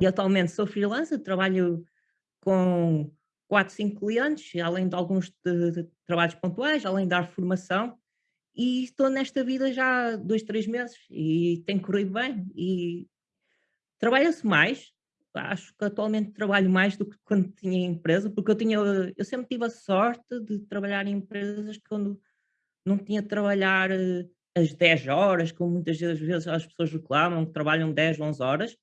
E atualmente sou freelancer, trabalho com 4, 5 clientes, além de alguns de, de trabalhos pontuais, além de dar formação, e estou nesta vida já há 2, 3 meses e tem corrido bem. E trabalha-se mais, acho que atualmente trabalho mais do que quando tinha empresa, porque eu tinha, eu sempre tive a sorte de trabalhar em empresas quando não tinha de trabalhar eh, as 10 horas, como muitas vezes as pessoas reclamam, que trabalham 10, 11 horas,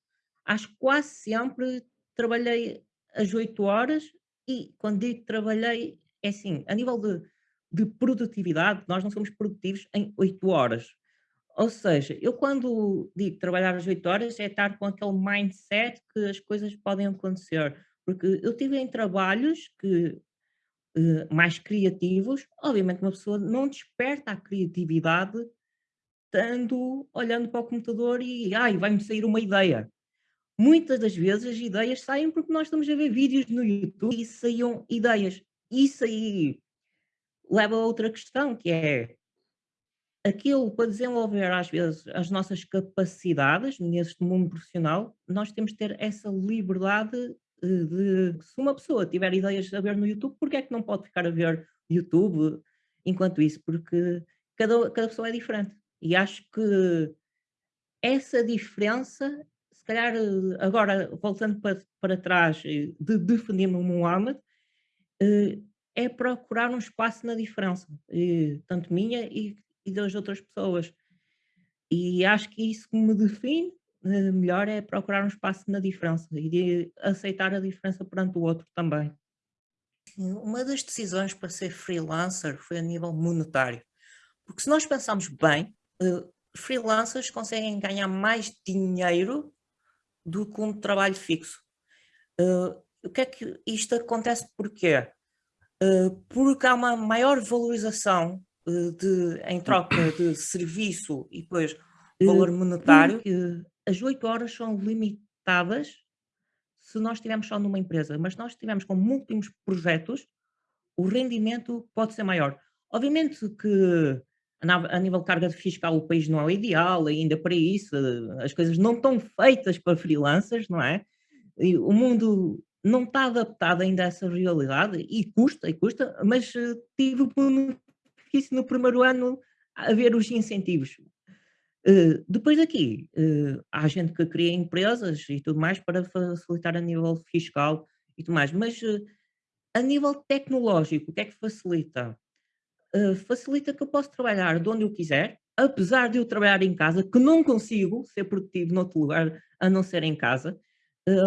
acho que quase sempre trabalhei as 8 horas e quando digo trabalhei, é assim, a nível de, de produtividade, nós não somos produtivos em 8 horas. Ou seja, eu quando digo trabalhar às 8 horas é estar com aquele mindset que as coisas podem acontecer. Porque eu tive em trabalhos que eh, mais criativos, obviamente uma pessoa não desperta a criatividade estando olhando para o computador e ai, vai-me sair uma ideia. Muitas das vezes as ideias saem porque nós estamos a ver vídeos no YouTube e saíam ideias. Isso aí leva a outra questão, que é aquilo para desenvolver às vezes as nossas capacidades neste mundo profissional, nós temos de ter essa liberdade eh, de, se uma pessoa tiver ideias a ver no YouTube, porque é que não pode ficar a ver YouTube enquanto isso? Porque cada, cada pessoa é diferente. E acho que essa diferença, calhar agora voltando para, para trás eh, de definir-me o Muhammad, eh, é procurar um espaço na diferença, tanto minha e, e das outras pessoas. E acho que isso que me define eh, melhor é procurar um espaço na diferença e de aceitar a diferença perante o outro também. Uma das decisões para ser freelancer foi a nível monetário. Porque se nós pensarmos bem, freelancers conseguem ganhar mais dinheiro do que um trabalho fixo. Uh, o que é que isto acontece porquê? Uh, porque há uma maior valorização de, em troca de serviço e depois valor monetário, as 8 horas são limitadas se nós estivermos só numa empresa, mas se nós estivermos com múltiplos projetos, o rendimento pode ser maior. Obviamente que a nível de carga fiscal o país não é o ideal ainda para isso, as coisas não estão feitas para freelancers, não é? E o mundo não está adaptado ainda a essa realidade e custa, e custa, mas eh, tive o benefício no primeiro ano a ver os incentivos. Uh, depois daqui, uh, há gente que cria empresas e tudo mais para facilitar a nível fiscal e tudo mais, mas uh, a nível tecnológico, o que é que facilita? Facilita que eu posso trabalhar de onde eu quiser, apesar de eu trabalhar em casa, que não consigo ser produtivo noutro lugar a não ser em casa,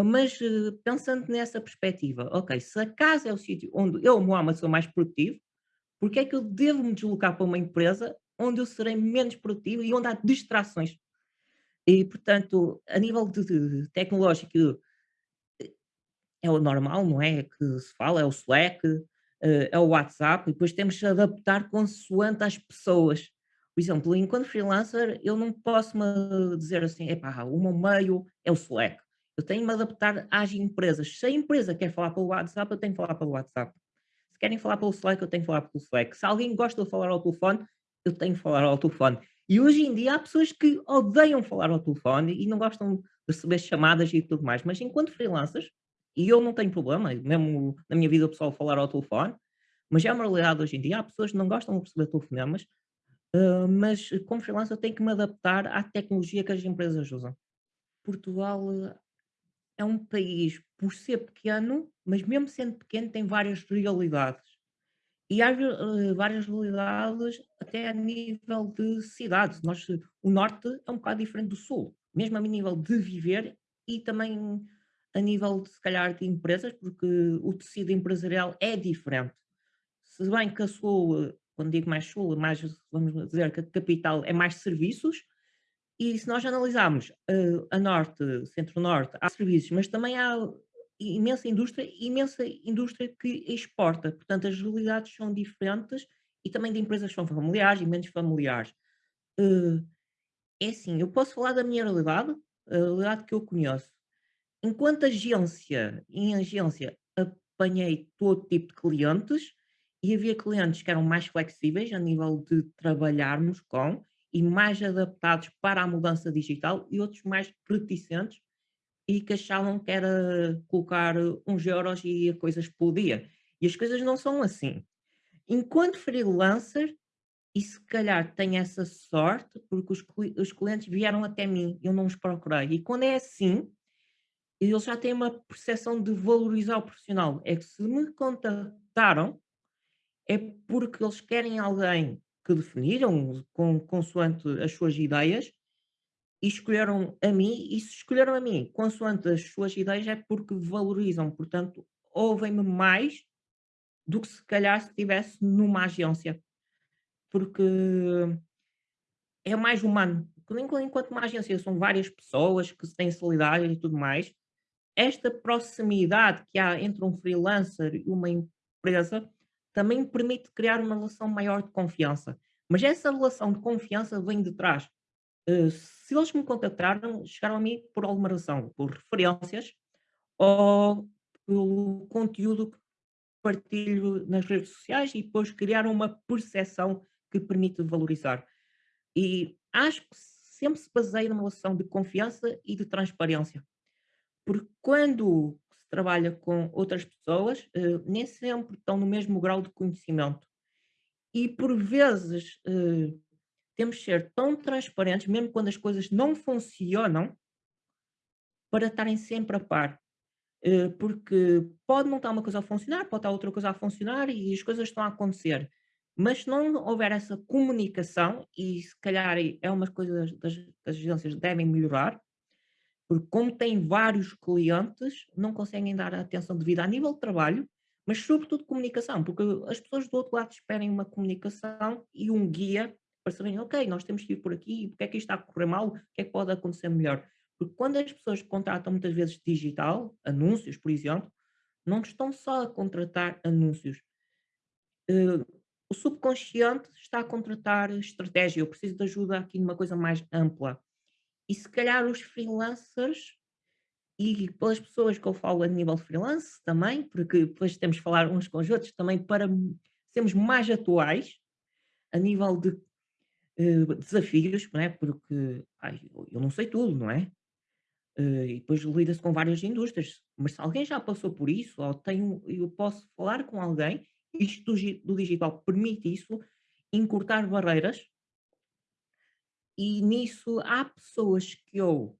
mas pensando nessa perspectiva, ok, se a casa é o sítio onde eu, Mohamed, sou mais produtivo, porque é que eu devo me deslocar para uma empresa onde eu serei menos produtivo e onde há distrações. E, portanto, a nível de, de tecnológico, é o normal, não é? Que se fala, é o Slack, eh, é o WhatsApp, e depois temos de adaptar consoante às pessoas. Por exemplo, enquanto freelancer, eu não posso me dizer assim, epá, o meu meio é o Slack. Eu tenho de me adaptar às empresas. Se a empresa quer falar pelo WhatsApp, eu tenho que falar pelo WhatsApp. Se querem falar pelo Slack, eu tenho que falar pelo Slack. Se alguém gosta de falar ao telefone, eu tenho que falar ao telefone. E hoje em dia há pessoas que odeiam falar ao telefone e não gostam de receber chamadas e tudo mais, mas enquanto freelancers, e eu não tenho problema, mesmo na minha vida pessoal, falar ao telefone, mas é uma realidade hoje em dia, há pessoas que não gostam de receber telefonemas, uh, mas como freelancer eu tenho que me adaptar à tecnologia que as empresas usam. Portugal é um país, por ser pequeno, mas mesmo sendo pequeno, tem várias realidades. E há uh, várias realidades até a nível de cidades. Nós, o norte é um bocado diferente do sul, mesmo a nível de viver e também a nível, de, se calhar, de empresas, porque o tecido empresarial é diferente. Se bem que a sul, quando digo mais sul, mais, vamos dizer que a capital é mais serviços, e se nós analisarmos uh, a norte, centro-norte, há serviços, mas também há imensa indústria, imensa indústria que exporta. Portanto, as realidades são diferentes e também de empresas são familiares e menos familiares. Uh, é assim, eu posso falar da minha realidade, a realidade que eu conheço. Enquanto agência, em agência, apanhei todo tipo de clientes e havia clientes que eram mais flexíveis a nível de trabalharmos com e mais adaptados para a mudança digital e outros mais reticentes e que achavam que era colocar uns euros e a coisa explodia. E as coisas não são assim. Enquanto freelancer, e se calhar tenho essa sorte, porque os, os clientes vieram até mim, eu não os procurei. E quando é assim, eles já têm uma percepção de valorizar o profissional. É que se me contactaram, é porque eles querem alguém que definiram com, consoante as suas ideias e escolheram a mim, e se escolheram a mim consoante as suas ideias é porque valorizam, portanto, ouvem-me mais do que se calhar se estivesse numa agência, porque é mais humano. Enquanto uma agência são várias pessoas que se têm solidariedade e tudo mais, esta proximidade que há entre um freelancer e uma empresa também permite criar uma relação maior de confiança. Mas essa relação de confiança vem de trás. Uh, se eles me contactaram, chegaram a mim por alguma razão, por referências ou pelo conteúdo que partilho nas redes sociais e depois criaram uma percepção que permite valorizar. E acho que sempre se baseia numa relação de confiança e de transparência. Porque quando se trabalha com outras pessoas, uh, nem sempre estão no mesmo grau de conhecimento. E por vezes uh, temos de ser tão transparentes, mesmo quando as coisas não funcionam, para estarem sempre a par. Uh, porque pode não estar uma coisa a funcionar, pode estar outra coisa a funcionar e as coisas estão a acontecer. Mas se não houver essa comunicação, e se calhar é uma coisa das, das agências devem melhorar, porque como têm vários clientes, não conseguem dar a atenção devida a nível de trabalho, mas sobretudo comunicação, porque as pessoas do outro lado esperem uma comunicação e um guia para saberem, ok, nós temos que ir por aqui, porque é que isto está a correr mal, o que é que pode acontecer melhor. Porque quando as pessoas contratam muitas vezes digital, anúncios, por exemplo, não estão só a contratar anúncios. Uh, o subconsciente está a contratar estratégia. Eu preciso de ajuda aqui numa coisa mais ampla. E se calhar os freelancers e pelas pessoas que eu falo a nível freelance também, porque depois temos de falar uns com os outros também para sermos mais atuais a nível de uh, desafios, não é? porque ai, eu não sei tudo, não é? Uh, e depois lida-se com várias indústrias, mas se alguém já passou por isso, ou tenho, eu posso falar com alguém, isto do, do digital permite isso, encurtar barreiras e nisso há pessoas que eu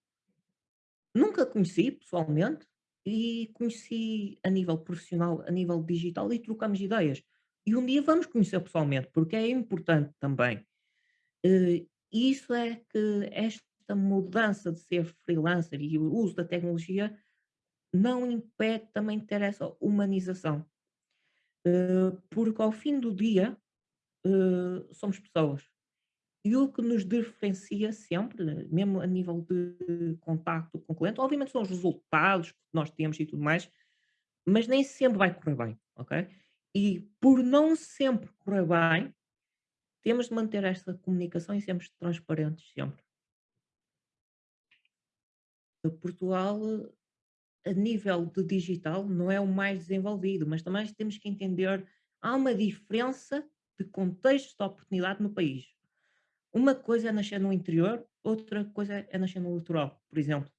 nunca conheci pessoalmente e conheci a nível profissional, a nível digital e trocamos ideias. E um dia vamos conhecer pessoalmente, porque é importante também. Uh, isso é que esta mudança de ser freelancer e o uso da tecnologia não impede também de ter essa humanização. Uh, porque ao fim do dia uh, somos pessoas. E o que nos diferencia sempre, mesmo a nível de contacto com o cliente, obviamente são os resultados que nós temos e tudo mais, mas nem sempre vai correr bem, ok? E por não sempre correr bem, temos de manter esta comunicação e sermos transparentes sempre. Portugal, a nível de digital, não é o mais desenvolvido, mas também temos que entender, há uma diferença de contexto de oportunidade no país. Uma coisa é nascer no interior, outra coisa é nascer no litoral, por exemplo.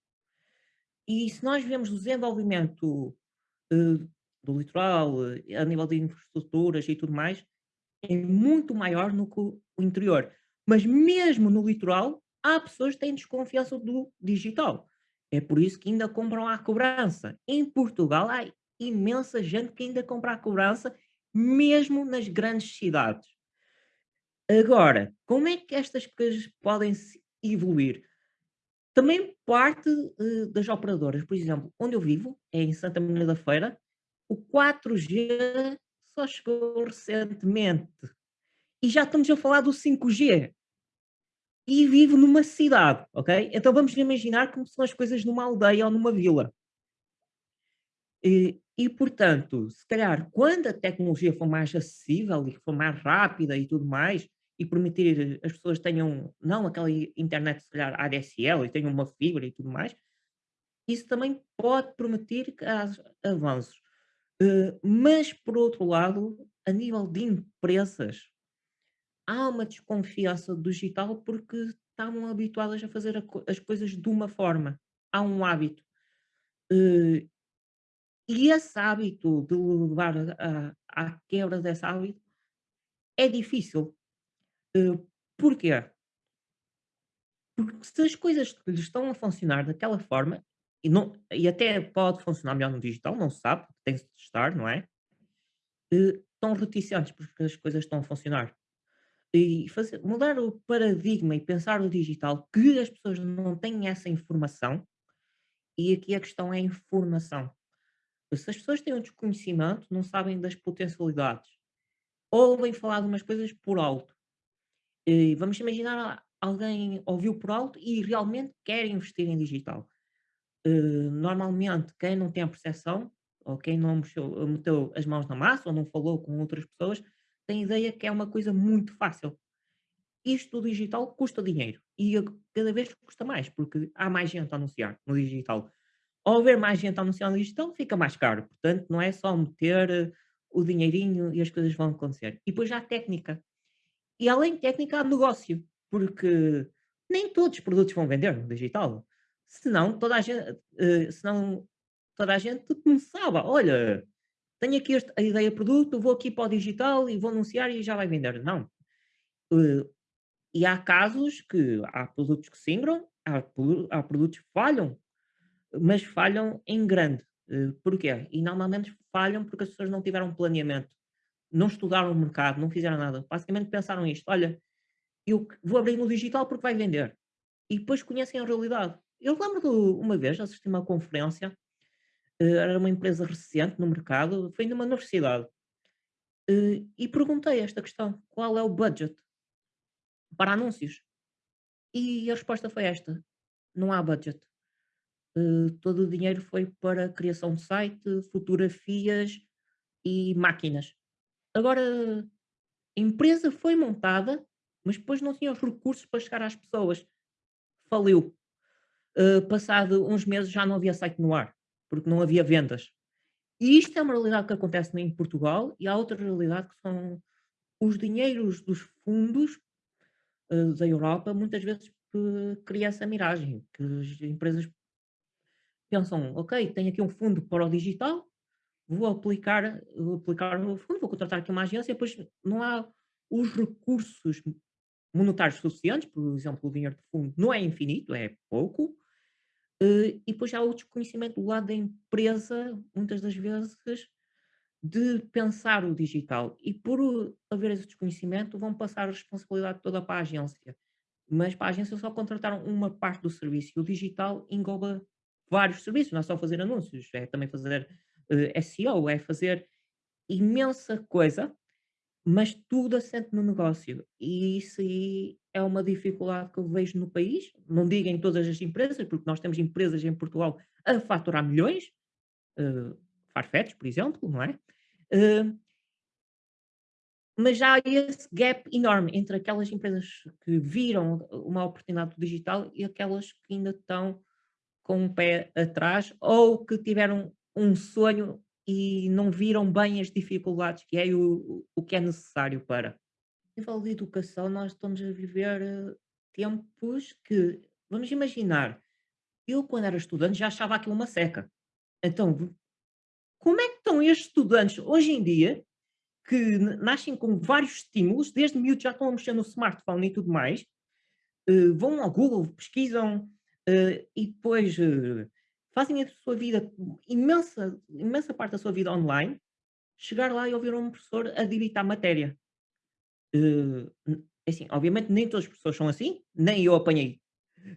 E se nós vemos o desenvolvimento uh, do litoral, uh, a nível de infraestruturas e tudo mais, é muito maior no que o interior. Mas mesmo no litoral, há pessoas que têm desconfiança do digital. É por isso que ainda compram à cobrança. Em Portugal há imensa gente que ainda compra à cobrança, mesmo nas grandes cidades. Agora, como é que estas coisas podem evoluir? Também parte uh, das operadoras. Por exemplo, onde eu vivo, é em Santa Maria da Feira, o 4G só chegou recentemente. E já estamos a falar do 5G. E vivo numa cidade, ok? Então vamos imaginar como são as coisas numa aldeia ou numa vila. E, e, portanto, se calhar, quando a tecnologia for mais acessível e for mais rápida e tudo mais, e permitir as pessoas tenham, não aquela internet, se calhar, ADSL e tenham uma fibra e tudo mais, isso também pode permitir avanços. Uh, mas, por outro lado, a nível de empresas, há uma desconfiança do digital porque estavam habituadas a fazer a as coisas de uma forma. Há um hábito. Eh, e esse hábito de levar a à quebra desse hábito é difícil. Eh, porquê? Porque se as coisas estão a funcionar daquela forma, e não e até pode funcionar melhor no digital, não se sabe, tem-se de testar, não é? Eh, estão reticentes porque as coisas estão a funcionar. E fazer mudar o paradigma e pensar o digital, que as pessoas não têm essa informação, e aqui a questão é a informação. Se as pessoas têm um desconhecimento, não sabem das potencialidades, ouvem falar de umas coisas por alto. E vamos imaginar alguém ouviu por alto e realmente quer investir em digital. Eh, normalmente, quem não tem a percepção, ou quem não mexeu, meteu as mãos na massa, ou não falou com outras pessoas, tem a ideia que é uma coisa muito fácil. Isto do digital custa dinheiro e a- cada vez custa mais, porque há mais gente a anunciar no digital. Ao haver mais gente a anunciar no digital, fica mais caro. Portanto, não é só meter eh, o dinheirinho e as coisas vão acontecer. E depois há técnica. E além de técnica, há negócio, porque nem todos os produtos vão vender no digital. Senão toda a gente, eh, senão toda a gente começava, olha, tenho aqui este, a ideia de produto, vou aqui para o digital e vou anunciar e já vai vender. Não. Eh, e há casos que há produtos que se ingram, há, há produtos que falham, mas falham em grande. Eh, porquê? E normalmente falham porque as pessoas não tiveram planeamento, não estudaram o mercado, não fizeram nada. Basicamente pensaram isto: olha, eu vou abrir no digital porque vai vender. E depois conhecem a realidade. Eu lembro de uma vez assisti uma conferência, eh, era uma empresa recente no mercado, foi numa universidade, eh, e perguntei esta questão: qual é o budget para anúncios? E a resposta foi esta: não há budget. Eh, todo o dinheiro foi para criação de site, fotografias e máquinas. Agora, a empresa foi montada, mas depois não tinha os recursos para chegar às pessoas. Faliu. Eh, passado uns meses já não havia site no ar, porque não havia vendas. E isto é uma realidade que acontece em Portugal e há outra realidade que são os dinheiros dos fundos eh, da Europa, muitas vezes cria essa miragem, que as empresas pensam, ok, tenho aqui um fundo para o digital, vou aplicar, vou aplicar o fundo, vou contratar aqui uma agência, depois não há os recursos monetários suficientes, por exemplo, o dinheiro de fundo não é infinito, é pouco, eh, e depois há o desconhecimento do lado da empresa, muitas das vezes, de pensar o digital. E por haver esse desconhecimento, vão passar a responsabilidade toda para a agência. Mas para a agência só contrataram uma parte do serviço e o digital engloba vários serviços, não é só fazer anúncios, é também fazer SEO, é fazer imensa coisa, mas tudo assente no negócio. E isso aí é uma dificuldade que eu vejo no país. Não digo em todas as empresas, porque nós temos empresas em Portugal a faturar milhões, eh, Farfetch, por exemplo, não é? Eh, mas há esse gap enorme entre aquelas empresas que viram uma oportunidade digital e aquelas que ainda estão com um pé atrás ou que tiveram um sonho e não viram bem as dificuldades que é o, o que é necessário para. A nível de educação, nós estamos a viver eh, tempos que, vamos imaginar, eu quando era estudante já achava aquilo uma seca. Então, como é que estão estes estudantes hoje em dia que nascem com vários estímulos, desde miúdos já estão a mexer no smartphone e tudo mais, eh, vão ao Google, pesquisam eh, e depois fazem a sua vida, imensa, imensa parte da sua vida online, chegar lá e ouvir um professor a digitar matéria. N- assim, obviamente nem todos os professores são assim, nem eu apanhei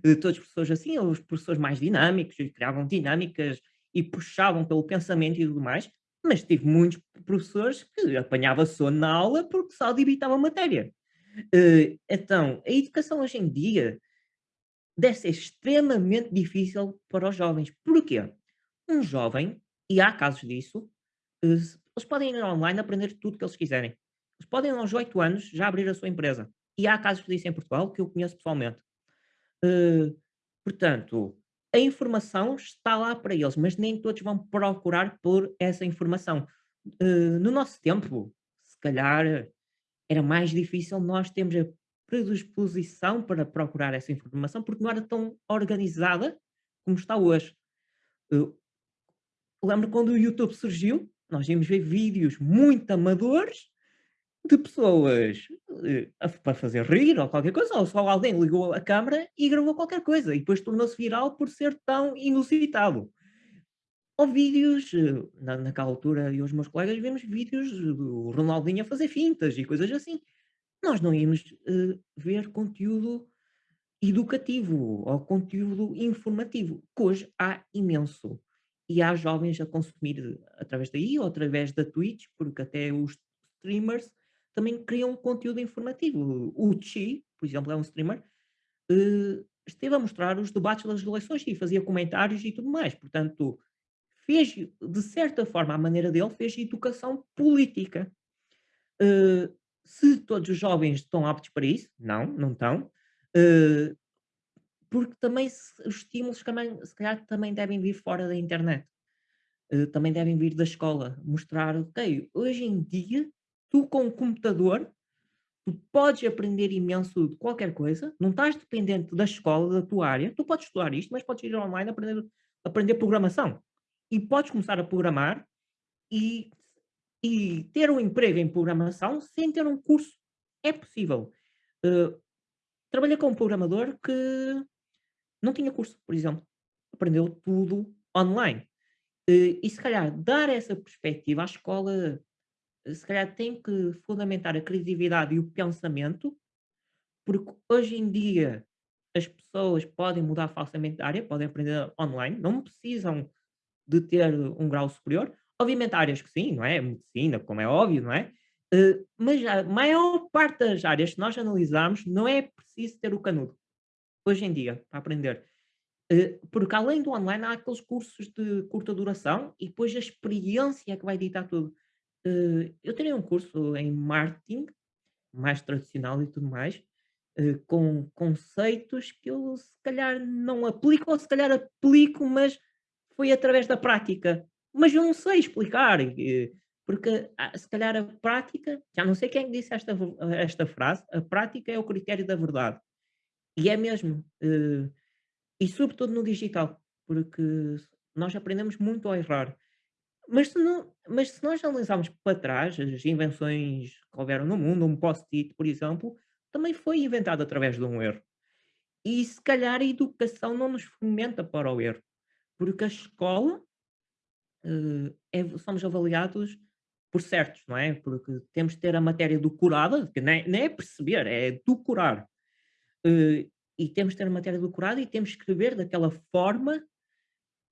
eh, todos os professores assim, os professores mais dinâmicos, criavam dinâmicas e puxavam pelo pensamento e tudo mais, mas tive muitos professores que apanhava sono na aula porque só debitava matéria. Eh, então, a educação hoje em dia deve ser extremamente difícil para os jovens. Porquê? Um jovem, e há casos disso, eh, eles podem ir online aprender tudo que eles quiserem. Eles podem, aos 8 anos, já abrir a sua empresa. E há casos disso em Portugal que eu conheço pessoalmente. Eh, portanto, a informação está lá para eles, mas nem todos vão procurar por essa informação. Eh, no nosso tempo, se calhar era mais difícil nós termos a predisposição para procurar essa informação, porque não era tão organizada como está hoje. Eh, lembro quando o YouTube surgiu, nós íamos ver vídeos muito amadores de pessoas, eh, para fazer rir ou qualquer coisa, ou só alguém ligou a câmara e gravou qualquer coisa e depois tornou-se viral por ser tão inusitado. Ou vídeos, eh, na naquela altura eu e os meus colegas vimos vídeos do Ronaldinho a fazer fintas e coisas assim. Nós não íamos, eh, ver conteúdo educativo ou conteúdo informativo, que hoje há imenso. E há jovens a consumir através daí ou através da Twitch, porque até os streamers também criam conteúdo informativo. O Chi, por exemplo, é um streamer, eh, esteve a mostrar os debates das eleições e fazia comentários e tudo mais. Portanto, fez, de certa forma, à maneira dele, fez educação política. Eh, se todos os jovens estão aptos para isso? Não, não estão. Eh, porque também se os estímulos também, se calhar também devem vir fora da internet. Eh, também devem vir da escola. Mostrar, ok, hoje em dia, tu com o computador, tu podes aprender imenso de qualquer coisa, não estás dependente da escola, da tua área, tu podes estudar isto, mas podes ir online aprender, aprender programação. E podes começar a programar e e ter um emprego em programação sem ter um curso. É possível. Uh, trabalhei com um programador que não tinha curso, por exemplo. Aprendeu tudo online. Uh, e se calhar dar essa perspectiva à escola, uh, se calhar tem que fundamentar a criatividade e o pensamento, porque hoje em dia as pessoas podem mudar facilmente de área, podem aprender online, não precisam de ter um grau superior, Obviamente há áreas que sim, não é? Medicina, como é óbvio, não é? Uh, mas a maior parte das áreas que nós analisamos não é preciso ter o canudo, hoje em dia, para aprender. Uh, porque além do online há aqueles cursos de curta duração e depois a experiência é que vai ditar tudo. Uh, eu terei um curso em marketing, mais tradicional e tudo mais, com conceitos que eu se calhar não aplico, ou se calhar aplico, mas foi através da prática. Mas eu não sei explicar, eh, porque ah, se calhar a prática, já não sei quem disse esta, esta frase, a prática é o critério da verdade. E é mesmo. Eh, e sobretudo no digital, porque nós aprendemos muito a errar. Mas se, não, mas se nós analisarmos para trás, as invenções que houveram no mundo, um post-it, por exemplo, também foi inventado através de um erro. E se calhar a educação não nos fomenta para o erro, porque a escola é somos avaliados por certos, não é? Porque temos de ter a matéria decorada, que nem, nem é perceber, é decorar. Eh, e temos de ter a matéria decorada e temos que escrever daquela forma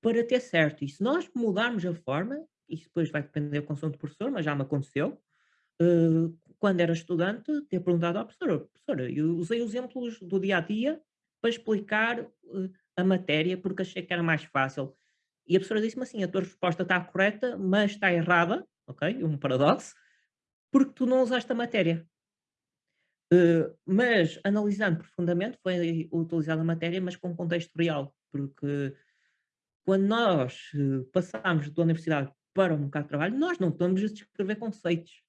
para ter certo. E se nós mudarmos a forma, isso depois vai depender do consumo do professor, mas já me aconteceu, eh, quando era estudante, ter perguntado à professora, professora, eu usei exemplos do dia a dia para explicar a matéria porque achei que era mais fácil. E a professora disse-me assim: a tua resposta está correta, mas está errada, ok? Um paradoxo, porque tu não usaste a matéria. Uh, mas, analisando profundamente, foi utilizada a matéria, mas com contexto real, porque quando nós uh, passamos da universidade para o mercado de trabalho, nós não estamos a descrever conceitos.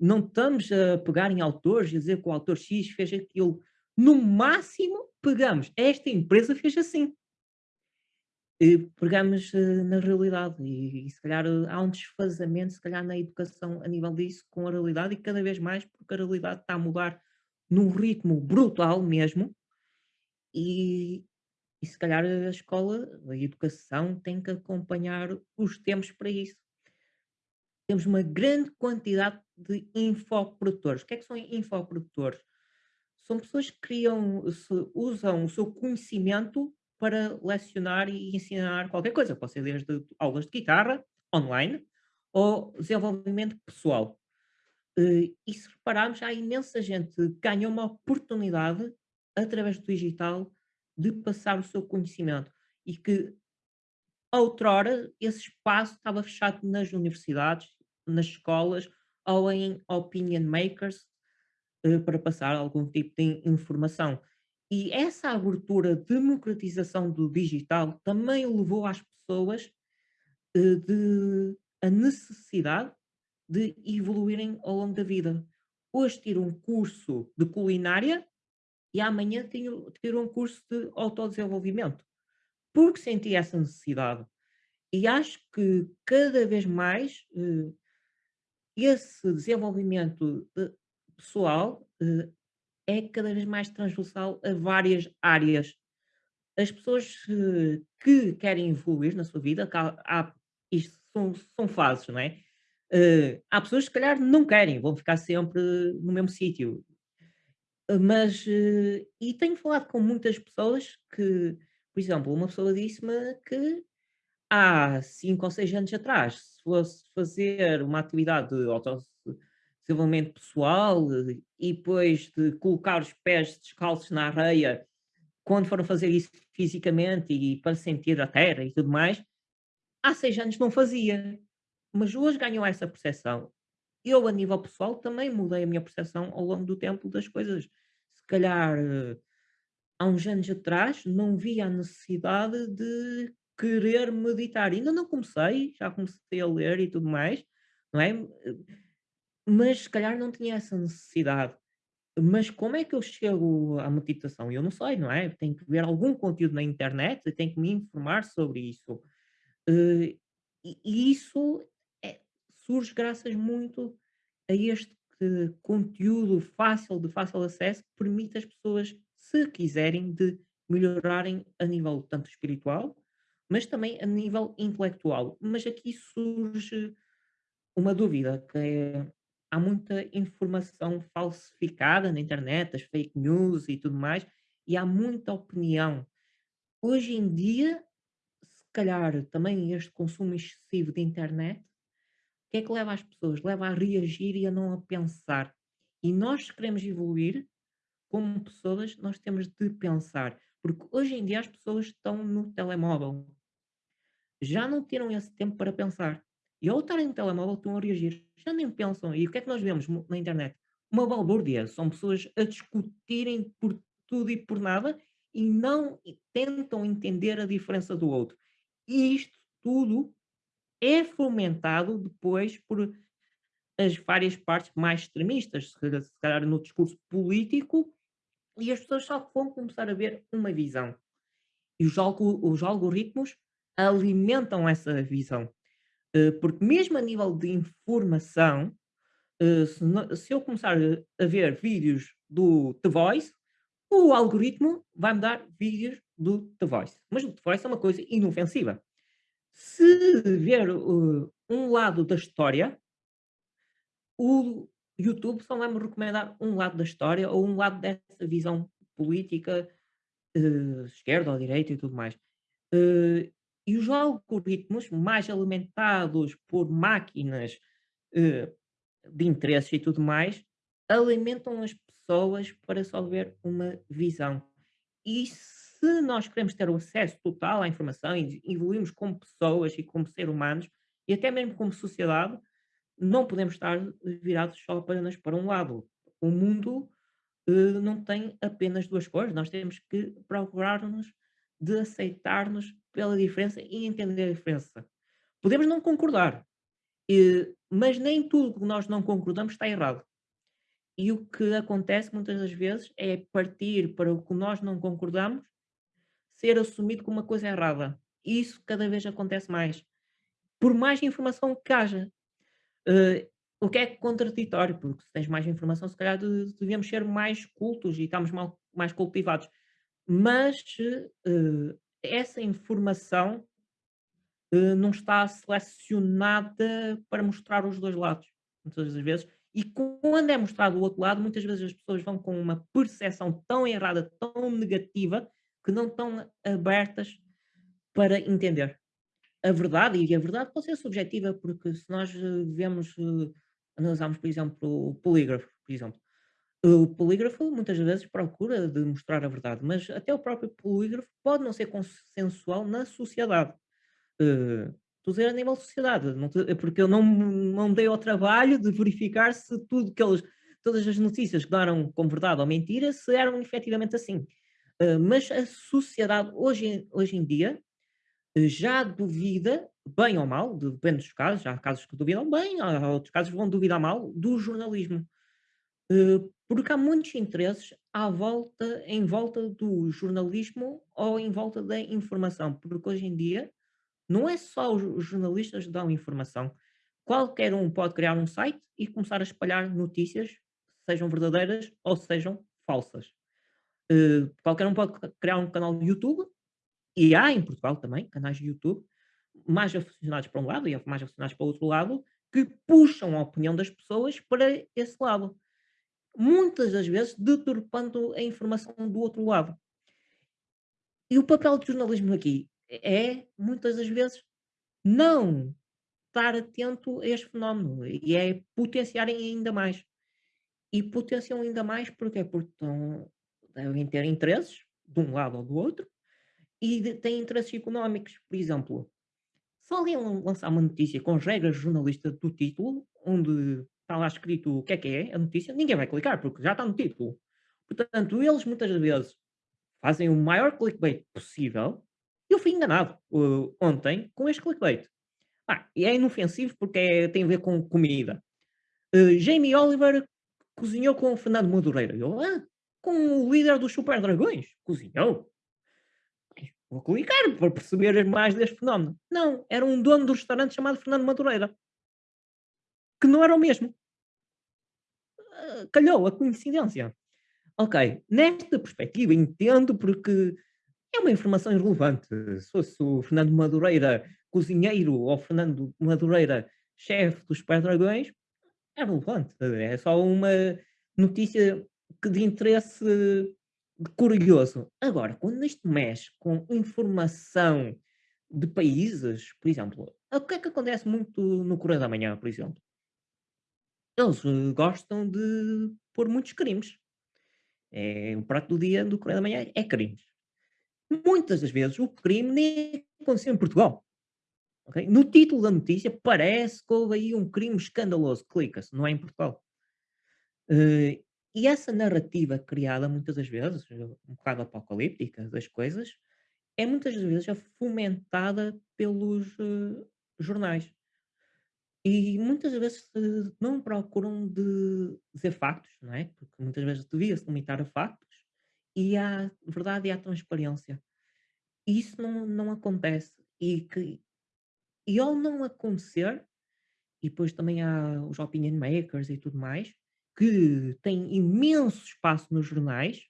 Não estamos a pegar em autores e dizer que o autor X fez aquilo. No máximo, pegamos, esta empresa fez assim pegamos eh, na realidade e, e se calhar eh, há um desfazamento, se calhar na educação a nível disso com a realidade e cada vez mais porque a realidade está a mudar num ritmo brutal mesmo e, e se calhar a escola, a educação tem que acompanhar os tempos para isso. Temos uma grande quantidade de infoprodutores. O que é que são infoprodutores? São pessoas que criam, usam o seu conhecimento para lecionar e ensinar qualquer coisa. Pode ser desde aulas de guitarra, online, ou desenvolvimento pessoal. Eh, e se repararmos, há imensa gente que ganha uma oportunidade, através do digital, de passar o seu conhecimento. E que, outrora, esse espaço estava fechado nas universidades, nas escolas, ou em opinion makers, eh, para passar algum tipo de informação. E essa abertura, democratização do digital também levou às pessoas eh, de, a necessidade de evoluírem ao longo da vida. Hoje tiro um curso de culinária e amanhã tiro, tiro um curso de autodesenvolvimento, porque senti essa necessidade. E acho que cada vez mais, eh, esse desenvolvimento de pessoal, eh, é cada vez mais transversal a várias áreas. As pessoas, eh, que querem evoluir na sua vida, há isto são são fases, não é? Eh, há pessoas que se calhar não querem, vão ficar sempre no mesmo sítio. Mas, eh, e tenho falado com muitas pessoas que, por exemplo, uma pessoa disse-me que há 5 ou 6 anos atrás, se fosse fazer uma atividade de autodesenvolvimento pessoal e depois de colocar os pés descalços na areia, quando foram fazer isso fisicamente e para sentir a terra e tudo mais, há 6 anos não fazia. Mas hoje ganhou essa percepção. Eu, a nível pessoal, também mudei a minha percepção ao longo do tempo das coisas. Se calhar, eh, há uns anos atrás, não via a necessidade de querer meditar. Ainda não comecei, já comecei a ler e tudo mais, não é? Mas se calhar não tinha essa necessidade. Mas como é que eu chego à meditação? Eu não sei, não é? Tenho que ver algum conteúdo na internet, tenho que me informar sobre isso. Eh, e isso é surge graças muito a este conteúdo fácil, de fácil acesso, que permite às pessoas, se quiserem, de melhorarem a nível tanto espiritual, mas também a nível intelectual. Mas aqui surge uma dúvida, que é, há muita informação falsificada na internet, as fake news e tudo mais, e há muita opinião. Hoje em dia, se calhar também este consumo excessivo de internet, o que é que leva as pessoas? Leva a reagir e a não a pensar. E nós, se queremos evoluir como pessoas, nós temos de pensar. Porque hoje em dia as pessoas estão no telemóvel. Já não tiram esse tempo para pensar. E ao estarem no telemóvel estão a reagir. Já nem pensam. E o que é que nós vemos mo- na internet? Uma balbúrdia. São pessoas a discutirem por tudo e por nada e não tentam entender a diferença do outro. E isto tudo é fomentado depois por as várias partes mais extremistas, se calhar no discurso político, e as pessoas só vão começar a ver uma visão. E os, algo- os algoritmos alimentam essa visão. Eh, Porque mesmo a nível de informação, eh, se, eu começar a ver vídeos do The Voice, o algoritmo vai-me dar vídeos do The Voice. Mas o The Voice é uma coisa inofensiva. Se ver uh, um lado da história, o YouTube só vai me recomendar um lado da história ou um lado dessa visão política, eh, esquerda ou direita e tudo mais. Eh, e os algoritmos mais alimentados por máquinas eh, de interesses e tudo mais, alimentam as pessoas para só ver uma visão. E se nós queremos ter o acesso total à informação e evoluirmos como pessoas e como seres humanos, e até mesmo como sociedade, não podemos estar virados só apenas para um lado. O mundo eh, não tem apenas duas cores, nós temos que procurar-nos de aceitar-nos pela diferença e entender a diferença. Podemos não concordar, mas nem tudo que nós não concordamos está errado. E o que acontece muitas das vezes é partir para o que nós não concordamos ser assumido como uma coisa errada. E isso cada vez acontece mais. Por mais informação que haja. Eh, o que é contraditório, porque se tens mais informação, se calhar de- devíamos ser mais cultos e estamos mal- mais cultivados. Mas eh, essa informação eh, não está selecionada para mostrar os dois lados, muitas das vezes. E quando é mostrado o outro lado, muitas vezes as pessoas vão com uma percepção tão errada, tão negativa, que não estão abertas para entender a verdade. E a verdade pode ser subjetiva, porque se nós eh, vemos, analisarmos, por exemplo, o polígrafo, por exemplo, o polígrafo muitas vezes procura de mostrar a verdade, mas até o próprio polígrafo pode não ser consensual na sociedade. Eh, estou a dizer a nível de sociedade, te- é porque eu não, não dei ao trabalho de verificar se tudo que eles, todas as notícias que deram como verdade ou mentira, se eram efetivamente assim. Eh, mas a sociedade hoje, hoje em dia eh, já duvida, bem ou mal, depende dos casos, há casos que duvidam bem, há outros casos que vão duvidar mal, do jornalismo. Porque há muitos interesses à volta, em volta do jornalismo ou em volta da informação, porque hoje em dia Não é só os jornalistas que dão informação. Qualquer um pode criar um site e começar a espalhar notícias, sejam verdadeiras ou sejam falsas. Eh, qualquer um pode criar um canal de YouTube, e há em Portugal também canais de YouTube, mais aficionados para um lado e mais aficionados para o outro lado, que puxam a opinião das pessoas para esse lado. Muitas das vezes deturpando a informação do outro lado. E o papel do jornalismo aqui é, muitas das vezes, não estar atento a este fenómeno e é potenciarem ainda mais. E potenciam ainda mais porque Porque estão, devem ter interesses de um lado ou do outro e têm interesses económicos. Por exemplo, se alguém lan- lançar uma notícia com as regras jornalistas do título, onde está lá escrito o que é que é a notícia, ninguém vai clicar porque já está no título. Portanto, eles muitas vezes fazem o maior clickbait possível. Eu fui enganado uh, ontem com este clickbait. Ah, e é inofensivo porque é- tem a ver com comida. Uh, Jamie Oliver cozinhou com o Fernando Madureira. Eu, ah, com o líder dos Super Dragões. Cozinhou? Vou clicar para perceber mais deste fenómeno. Não, era um dono do restaurante chamado Fernando Madureira, que não era o mesmo. Ah, calhou a coincidência. Ok, nesta perspectiva entendo porque é uma informação irrelevante. Se fosse o Fernando Madureira cozinheiro ou Fernando Madureira chefe dos Super Dragões, é relevante. É só uma notícia que de interesse curioso. Agora, quando isto mexe com informação de países, por exemplo, o que é que acontece muito no Correio da Manhã, por exemplo? Eles gostam de pôr muitos crimes. É, o prato do dia do Correio da Manhã é crimes. Muitas das vezes o crime nem aconteceu em Portugal. ok? No título da notícia parece que houve aí um crime escandaloso. Clica-se, não é em Portugal. Eh, e essa narrativa criada muitas das vezes, um bocado apocalíptica das coisas, é muitas das vezes fomentada pelos eh, jornais. E muitas vezes eh, não procuram de dizer factos, não é? Porque muitas vezes devia-se limitar a factos e à verdade e à transparência. E isso não, não acontece. E, que, e ao não acontecer, e depois também há os opinion makers e tudo mais, que têm imenso espaço nos jornais,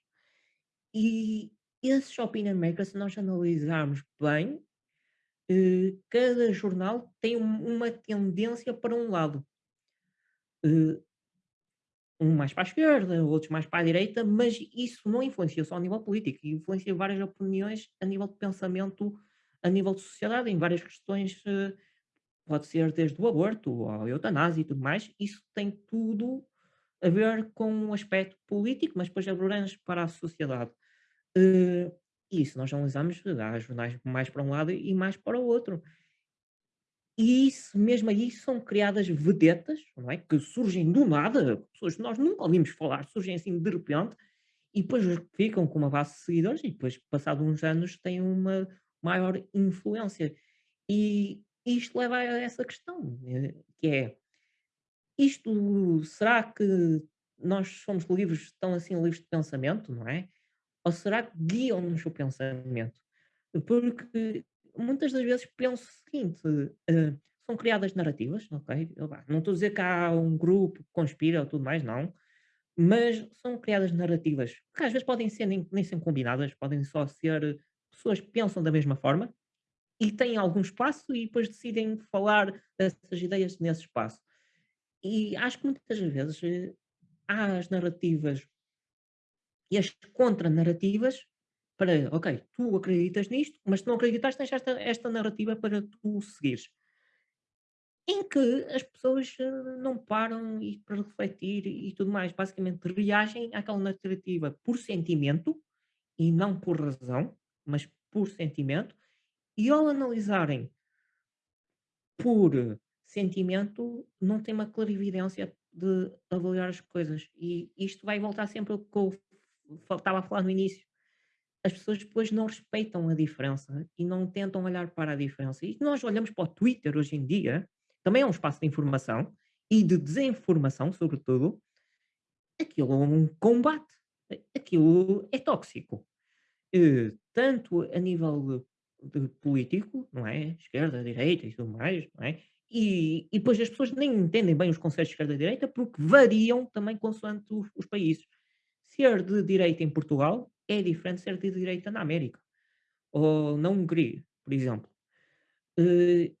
e esses opinion makers, se nós analisarmos bem, cada jornal tem um- uma tendência para um lado. Eh, um mais para a esquerda, outros mais para a direita, mas isso não influencia só a nível político, influencia várias opiniões a nível de pensamento, a nível de sociedade, em várias questões, eh, pode ser desde o aborto à eutanásia e tudo mais, isso tem tudo a ver com um aspecto político, mas depois abrange para a sociedade. Eh, e se nós analisarmos, há jornais mais para um lado e mais para o outro. E isso, mesmo aí, são criadas vedetas, não é? Que surgem do nada, pessoas que nós nunca ouvimos falar, surgem assim de repente, e depois ficam com uma base de seguidores, e depois, passado uns anos, têm uma maior influência. E isto leva a essa questão, eh, que é, isto, será que nós somos livres, tão assim livres de pensamento, não é? Ou será que guiam-nos o pensamento? Porque muitas das vezes penso o seguinte, eh, são criadas narrativas, ok? Não estou a dizer que há um grupo que conspira ou tudo mais, não. Mas são criadas narrativas que às vezes podem ser nem, nem ser combinadas, podem só ser pessoas que pensam da mesma forma e têm algum espaço e depois decidem falar dessas ideias nesse espaço. E acho que muitas vezes eh, há as narrativas e as contranarrativas para, ok, tu acreditas nisto, mas se não acreditas, tens esta, esta narrativa para tu seguires. Em que as pessoas eh, não param e para refletir e tudo mais. Basicamente, reagem àquela narrativa por sentimento e não por razão, mas por sentimento. E ao analisarem por sentimento, não têm uma clarividência de avaliar as coisas. E isto vai voltar sempre ao que eu estava a falar no início as pessoas depois não respeitam a diferença e não tentam olhar para a diferença. E nós olhamos para o Twitter hoje em dia, também é um espaço de informação e de desinformação, sobretudo. Aquilo é um combate. Aquilo é tóxico. Eh, tanto a nível de político, não é? Esquerda, direita e tudo mais, não é? E, e depois as pessoas nem entendem bem os conceitos de esquerda e direita porque variam também consoante os, os países. Ser de direita em Portugal é diferente de ser de direita na América ou na Hungria, por exemplo. Eh,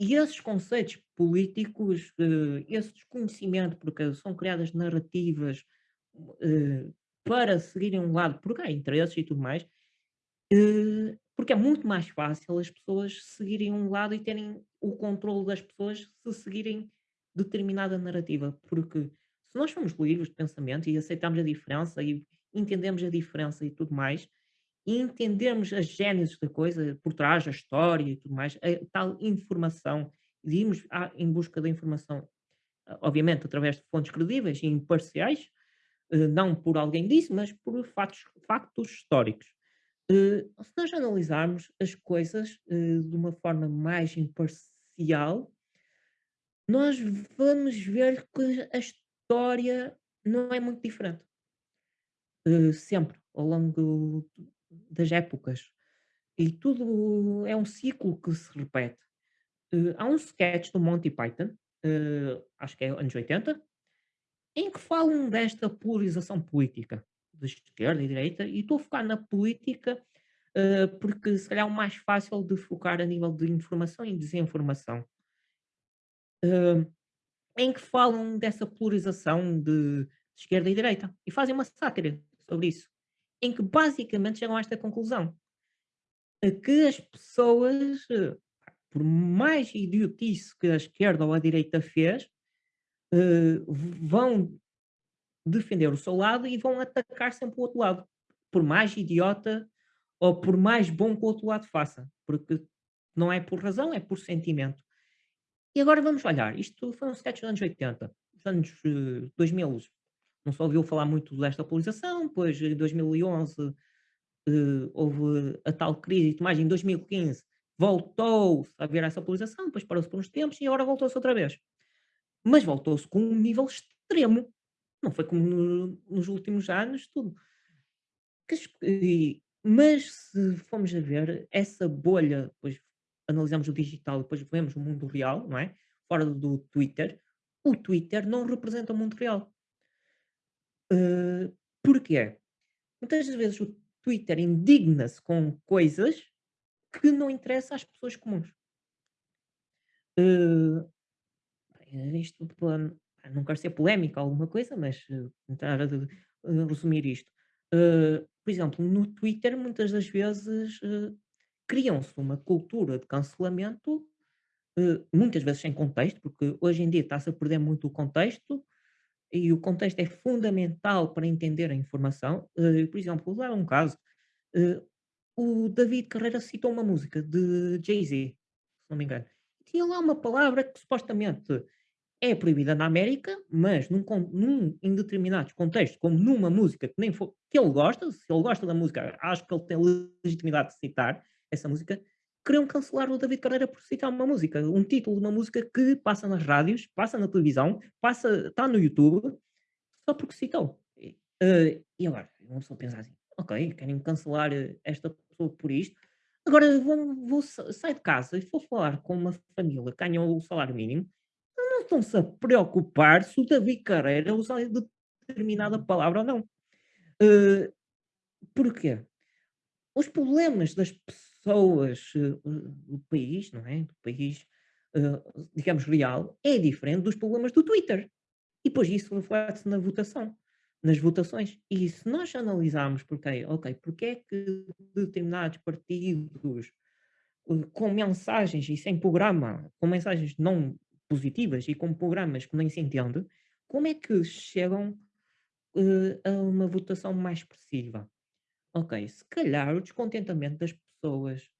e esses conceitos políticos, eh, esse desconhecimento, porque são criadas narrativas eh, para seguirem um lado, porque há interesses e tudo mais, porque é muito mais fácil as pessoas seguirem um lado e terem o controle das pessoas se seguirem determinada narrativa. Porque se nós somos livres de pensamento e aceitamos a diferença e entendemos a diferença e tudo mais, e entendermos as gênesis da coisa, por trás, a história e tudo mais, a tal informação, e irmos à- em busca da informação, ah, obviamente através de fontes credíveis e imparciais, eh, não por alguém disse, mas por factos, factos históricos. Eh, se nós analisarmos as coisas eh, de uma forma mais imparcial, nós vamos ver que a história não é muito diferente. Eh, sempre, ao longo das épocas. E tudo é um ciclo que se repete. Eh, há um sketch do Monty Python, eh, acho que é anos 80, em que falam desta polarização política, de esquerda e direita, e estou a focar na política, porque se calhar é o mais fácil de focar a nível de informação e desinformação. Eh, em que falam dessa polarização de esquerda e direita, e fazem uma sátira sobre isso, em que basicamente chegam a esta conclusão, que as pessoas, eh, por mais idiotice que a esquerda ou a direita fez, eh, vão defender o seu lado e vão atacar sempre o outro lado, por mais idiota ou por mais bom que o outro lado faça, porque não é por razão, é por sentimento. E agora vamos olhar, isto foi um sketch dos anos 80, dos anos eh, 2000, não se ouviu falar muito desta polarização, depois em 2011 eh, houve a tal crise e tudo mais, em 2015 voltou-se a haver essa polarização, depois parou-se por uns tempos e agora voltou-se outra vez. Mas voltou-se com um nível extremo, não foi como no- nos últimos anos, tudo. Mas se formos a ver, essa bolha, depois analisamos o digital, depois vemos o mundo real, não é? Fora do Twitter, o Twitter não representa o mundo real. Eh, porquê? Muitas vezes o Twitter indigna-se com coisas que não interessam às pessoas comuns. Bem, isto não quero ser polémico ou alguma coisa, mas eh, tentar eh, resumir isto. Eh, por exemplo, no Twitter, muitas das vezes eh, criam-se uma cultura de cancelamento, eh, muitas vezes sem contexto, porque hoje em dia está-se a perder muito o contexto, e o contexto é fundamental para entender a informação. Eh, por exemplo, vou dar um caso. eh, o David Carreira citou uma música de Jay-Z, se não me engano. Tinha lá uma palavra que supostamente é proibida na América, mas num, num- em determinados contextos, como numa música que nem for, que ele gosta, se ele gosta da música, acho que ele tem legitimidade de citar essa música, queriam cancelar o David Carreira por citar uma música, um título de uma música que passa nas rádios, passa na televisão, passa, está no YouTube, só porque citou. E, eh, e agora, uma pessoa pensa assim, ok, querem cancelar eh, esta pessoa por isto, agora vou, vou sa- sair de casa e vou falar com uma família que ganha o salário mínimo, não estão-se a preocupar se o David Carreira usa determinada palavra ou não. Eh, porquê? Os problemas das pessoas, eh, do país, não é? Do país, eh, digamos, real, é diferente dos problemas do Twitter. E depois isso reflete-se na votação, nas votações. E se nós analisarmos porque, ok, porque é que determinados partidos eh, com mensagens e sem programa, com mensagens não positivas e com programas que nem se entende, como é que chegam eh, a uma votação mais expressiva? Ok, se calhar o descontentamento das pessoas,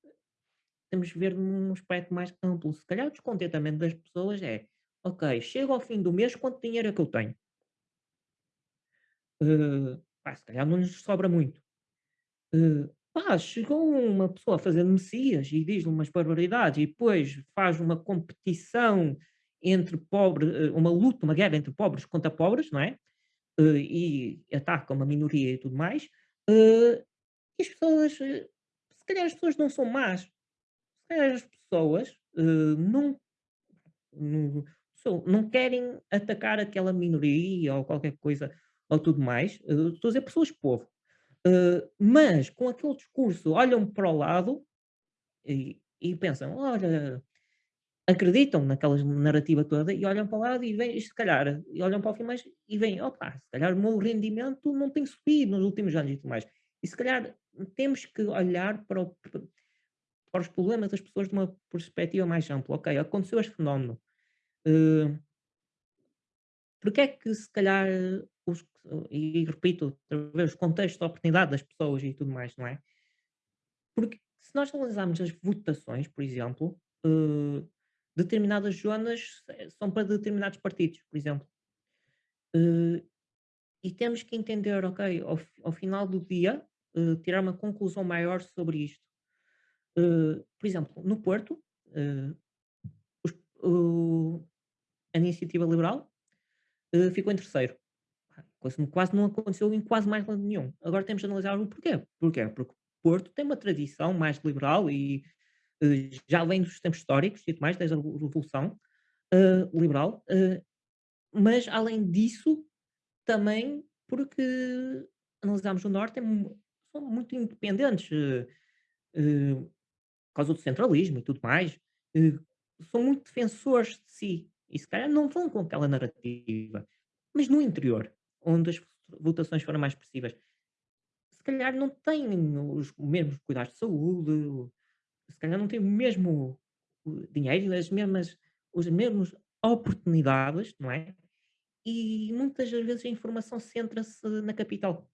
temos de ver num aspecto mais amplo. Se calhar o descontentamento das pessoas é, ok, chego ao fim do mês, quanto dinheiro é que eu tenho? Eh, pá, se calhar não lhes sobra muito. Eh, pá, chegou uma pessoa a fazer messias e diz umas barbaridades e depois faz uma competição entre pobres, eh, uma luta, uma guerra entre pobres contra pobres, não é? E ataca uma minoria e tudo mais. E as pessoas, calhar as pessoas não são más, se calhar as pessoas, eh, não não não querem atacar aquela minoria ou qualquer coisa ou tudo mais, eh, estou a dizer pessoas-povo, eh, mas com aquele discurso olham para o lado e e pensam: "Olha" acreditam naquela narrativa toda e olham para o lado e veem, se calhar, e olham para o fim mais e veem: "Opa, se calhar o meu rendimento não tem subido nos últimos anos e tudo mais". E se calhar temos que olhar para o para os problemas das pessoas de uma perspectiva mais ampla. Ok, aconteceu este fenómeno, eh, porque é que se calhar os e repito os contextos de oportunidade das pessoas e tudo mais, não é? Porque se nós analisarmos as votações, por exemplo, eh, determinadas zonas são para determinados partidos, por exemplo. Eh, e temos que entender, ok, ao, ao final do dia, eh, tirar uma conclusão maior sobre isto. Eh, por exemplo, no Porto, eh, os- a iniciativa liberal ficou em terceiro. Que quase não aconteceu em quase mais lado nenhum. Agora temos de analisar o porquê. Porquê? Porque Porto tem uma tradição mais liberal e já vem dos tempos históricos e mais, desde a Revolução Liberal, mas além disso, também porque analisamos o Norte, é são muito independentes eh, por causa do centralismo e tudo mais, eh, são muito defensores de si e se calhar não vão com aquela narrativa. Mas no interior, onde as votações foram mais expressivas, se calhar não têm os mesmos cuidados de saúde, se calhar não têm o mesmo dinheiro, as mesmas, os mesmos oportunidades, não é? E muitas das vezes a informação centra-se na capital.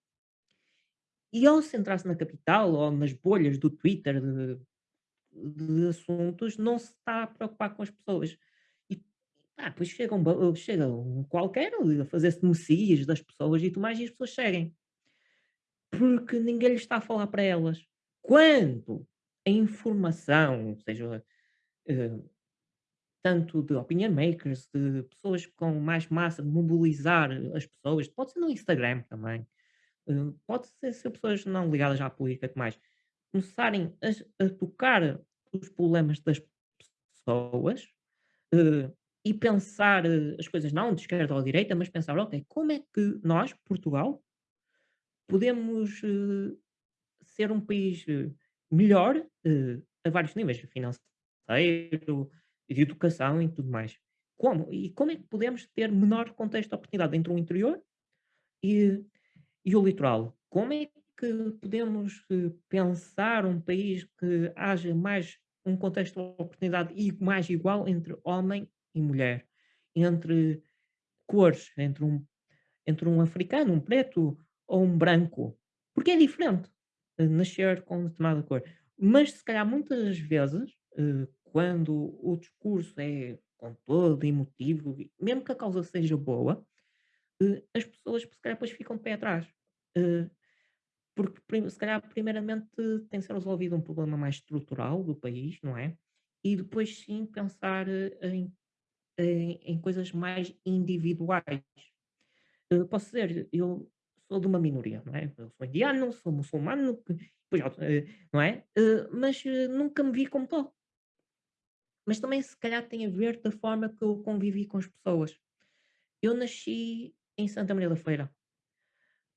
E ao centrar-se na capital ou nas bolhas do Twitter de, de assuntos, não se está a preocupar com as pessoas. E ah, depois chega um, chega um qualquer a fazer-se messias das pessoas e tudo mais, e as pessoas seguem. Porque ninguém lhes está a falar para elas. Quando a informação, seja eh, tanto de opinion makers, de pessoas com mais massa de mobilizar as pessoas, pode ser no Instagram também, pode ser, ser pessoas não ligadas à política mais, começarem a, a tocar os problemas das pessoas eh, e pensar eh, as coisas não de esquerda ou de direita, mas pensar, ok, como é que nós, Portugal, podemos eh, ser um país melhor a vários níveis, financeiro, de educação e tudo mais. Como? E como é que podemos ter menor contexto de oportunidade entre o interior e, e o litoral? Como é que podemos eh, pensar um país que haja mais um contexto de oportunidade e mais igual entre homem e mulher, entre cores, entre um entre um africano, um preto ou um branco, porque é diferente, eh, nascer com determinada cor. Mas se calhar muitas vezes, eh, quando o discurso é com todo emotivo, mesmo que a causa seja boa, as pessoas se calhar depois ficam de pé atrás. Eh, porque se calhar primeiramente tem que ser resolvido um problema mais estrutural do país, não é? E depois sim pensar eh, em, em, em coisas mais individuais. Eh, posso dizer, eu sou de uma minoria, não é? Eu sou indiano, sou muçulmano, não é? Mas, nunca me vi como tal. Mas também se calhar tem a ver da forma que eu convivi com as pessoas. Eu nasci em Santa Maria da Feira,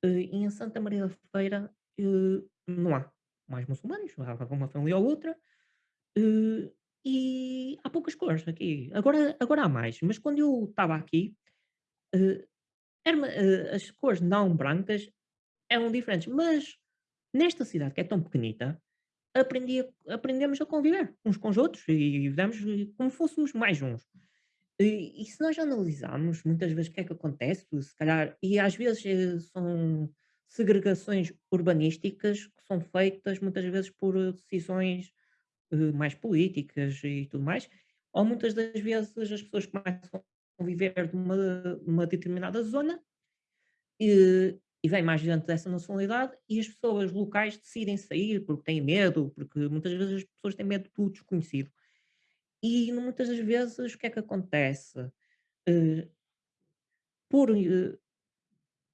e em Santa Maria da Feira, eh, não há mais muçulmanos, há uma família ou outra, eh, e há poucas cores aqui. Agora agora há mais, mas quando eu estava aqui, eh, eh, as cores não brancas Eram diferentes, mas nesta cidade que é tão pequenita, aprendi aprendemos a conviver uns com os outros e vivemos eh, como fôssemos mais uns. E e se nós analisarmos muitas vezes o que é que acontece, se calhar e às vezes, eh, são segregações urbanísticas que são feitas muitas vezes por eh, decisões, eh, mais políticas e tudo mais, ou muitas das vezes as pessoas começam a viver numa numa determinada zona e e vem mais gente dessa nacionalidade e as pessoas locais decidem sair porque têm medo, porque muitas vezes as pessoas têm medo do desconhecido. E muitas das vezes o que é que acontece? Eh, por, eh,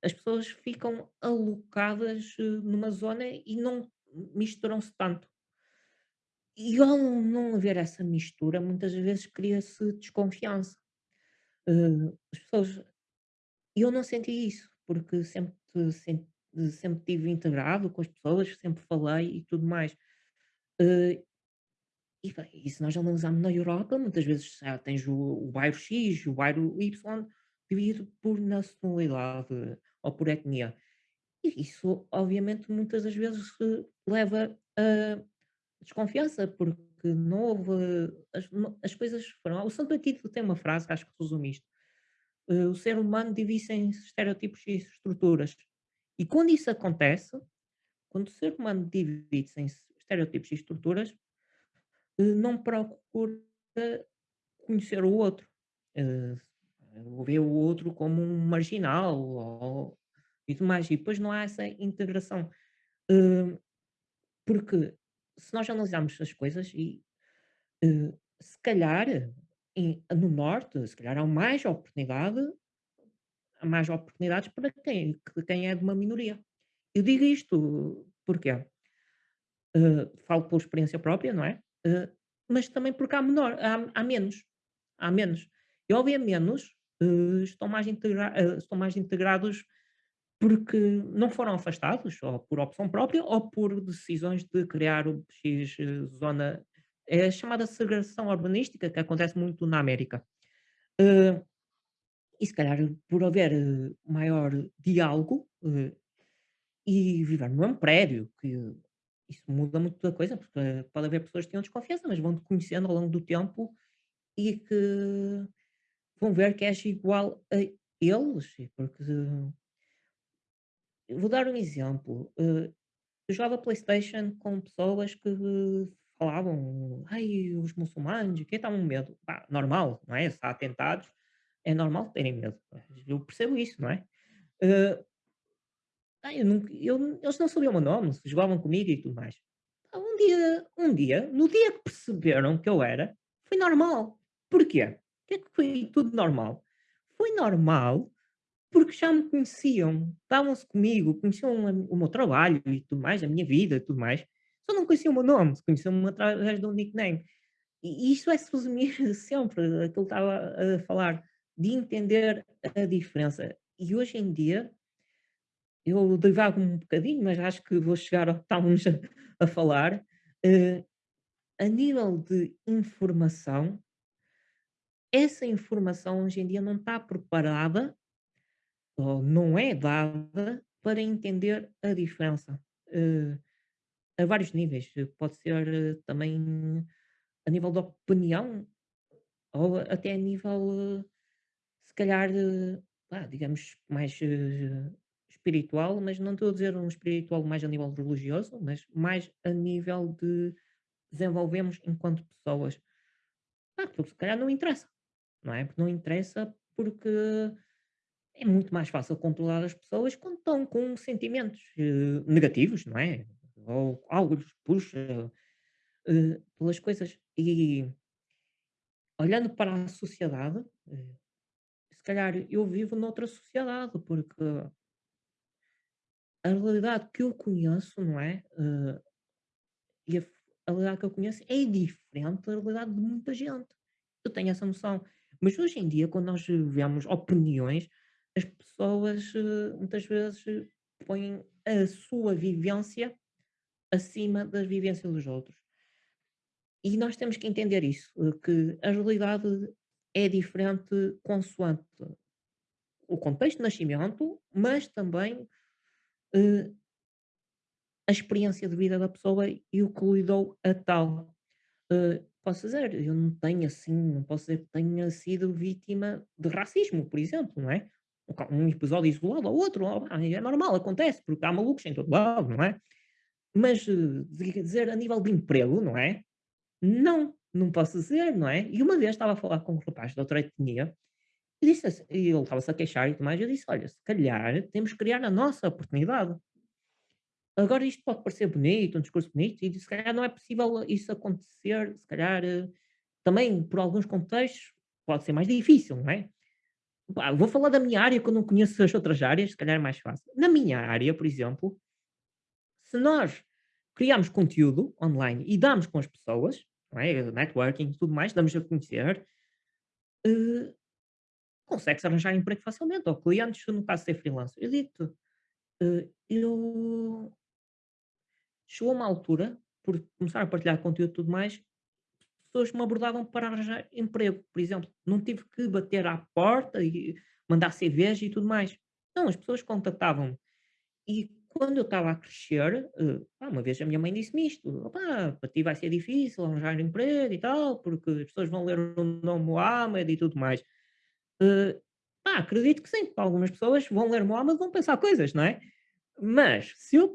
as pessoas ficam alocadas eh, numa zona e não misturam-se tanto. E ao não haver essa mistura, muitas vezes cria-se desconfiança. As pessoas eu não senti isso, porque sempre sem sempre tive integrado com as pessoas, sempre falei e tudo mais. E e se nós analisarmos na Europa, muitas vezes já tens o o bairro X, o bairro Y, dividido por nacionalidade ou por etnia. E isso, obviamente, muitas das vezes leva a desconfiança, porque não houve as, as coisas foram. O Santo Aquino tem uma frase acho que resume isto. o ser humano divide-se em estereotipos e estruturas. E quando isso acontece, quando o ser humano divide-se em estereotipos e estruturas, não procura conhecer o outro. Eh, vê o outro como um marginal ou, e tudo mais. E depois não há essa integração. Eh, porque se nós analisarmos as coisas e eh, se calhar em- no norte, se calhar há mais oportunidade, há mais oportunidades para quem, que quem é de uma minoria. Eu digo isto porque eh, falo por experiência própria, não é? Eh, mas também porque há menor, há, há menos, há menos. E ao menos, eh, estão mais integra eh, estão mais integrados porque não foram afastados, ou por opção própria, ou por decisões de criar o X zona. É a chamada segregação urbanística, que acontece muito na América. E se calhar por haver maior diálogo e viver no mesmo prédio, que isso muda muito da coisa, porque eh, pode haver pessoas que tenham desconfiança, mas vão-te conhecendo ao longo do tempo e que vão ver que és igual a eles, porque vou dar um exemplo. eh, eu jogava PlayStation com pessoas que falavam: "Ai, os muçulmanos, que estavam medo". Pá, normal, não é? Se há atentados, é normal terem medo. Eu percebo isso, não é? Ah, eu nunca eu eles não sabiam o meu nome, jogavam comigo e tudo mais. Ah, um dia um dia, no dia que perceberam que eu era, foi normal. Porquê? É que foi tudo normal? Foi normal porque já me conheciam, estavam-se comigo, conheciam o meu trabalho e tudo mais, a minha vida e tudo mais. Só não conheciam o meu nome, conheciam-me através do nickname. E isso é se resumir sempre aquilo que estava a falar, de entender a diferença. E hoje em dia, eu divago um bocadinho, mas acho que vou chegar ao que estávamos a a falar. Eh, a nível de informação, essa informação hoje em dia não está preparada ou não é dada para entender a diferença, eh, a vários níveis. Pode ser eh, também a nível de opinião ou até a nível, se calhar, digamos, mais espiritual, mas não estou a dizer um espiritual mais a nível religioso, mas mais a nível de desenvolvemos enquanto pessoas. Ah, porque se calhar não interessa, não é? Porque não interessa porque é muito mais fácil controlar as pessoas quando estão com sentimentos, eh, negativos, não é? Ou algo lhes puxa, eh, pelas coisas. E olhando para a sociedade, eh, se calhar eu vivo noutra sociedade, porque a realidade que eu conheço, não é? Eh, e a, a realidade que eu conheço é diferente da realidade de muita gente. Eu tenho essa noção. Mas hoje em dia, quando nós vemos opiniões, as pessoas eh, muitas vezes põem a sua vivência acima das vivências dos outros. E nós temos que entender isso, eh, que a realidade é diferente consoante o contexto de nascimento, mas também eh, a experiência de vida da pessoa e o que lhe deu a tal. Eh, posso dizer, eu não tenho assim, não posso dizer que tenha sido vítima de racismo, por exemplo, não é? Um episódio isolado ou outro, pá, é normal, acontece, porque há malucos em todo lado, não é? Mas eh, dizer a nível de emprego, não é? Não, não posso dizer, não é? E uma vez estava a falar com um rapaz de outra etnia e disse assim, e ele estava-se a queixar e tudo mais, eu disse: Olha, se calhar temos que criar a nossa oportunidade. Agora isto pode parecer bonito, um discurso bonito, e se calhar não é possível isso acontecer, se calhar eh, também por alguns contextos pode ser mais difícil, não é? Vou falar da minha área que eu não conheço as outras áreas, se calhar é mais fácil. Na minha área, por exemplo, se nós criamos conteúdo online e damos com as pessoas, não é? Networking tudo mais, damos a conhecer, eh, consegue-se arranjar emprego facilmente, ou clientes, no caso de ser freelancer. Eu digo-te, eh, eu chegou uma altura, por começar a partilhar conteúdo e tudo mais, pessoas me abordavam para arranjar emprego, por exemplo. Não tive que bater à porta e mandar CVs e tudo mais. Não, as pessoas contactavam-me. E quando eu estava a crescer, eh, uma vez a minha mãe disse-me isto: "Opá, para ti vai ser difícil arranjar emprego e tal, porque as pessoas vão ler o nome Mohamed e tudo mais". Eh, acredito que sim, algumas pessoas vão ler Mohamed e vão pensar coisas, não é? Mas se eu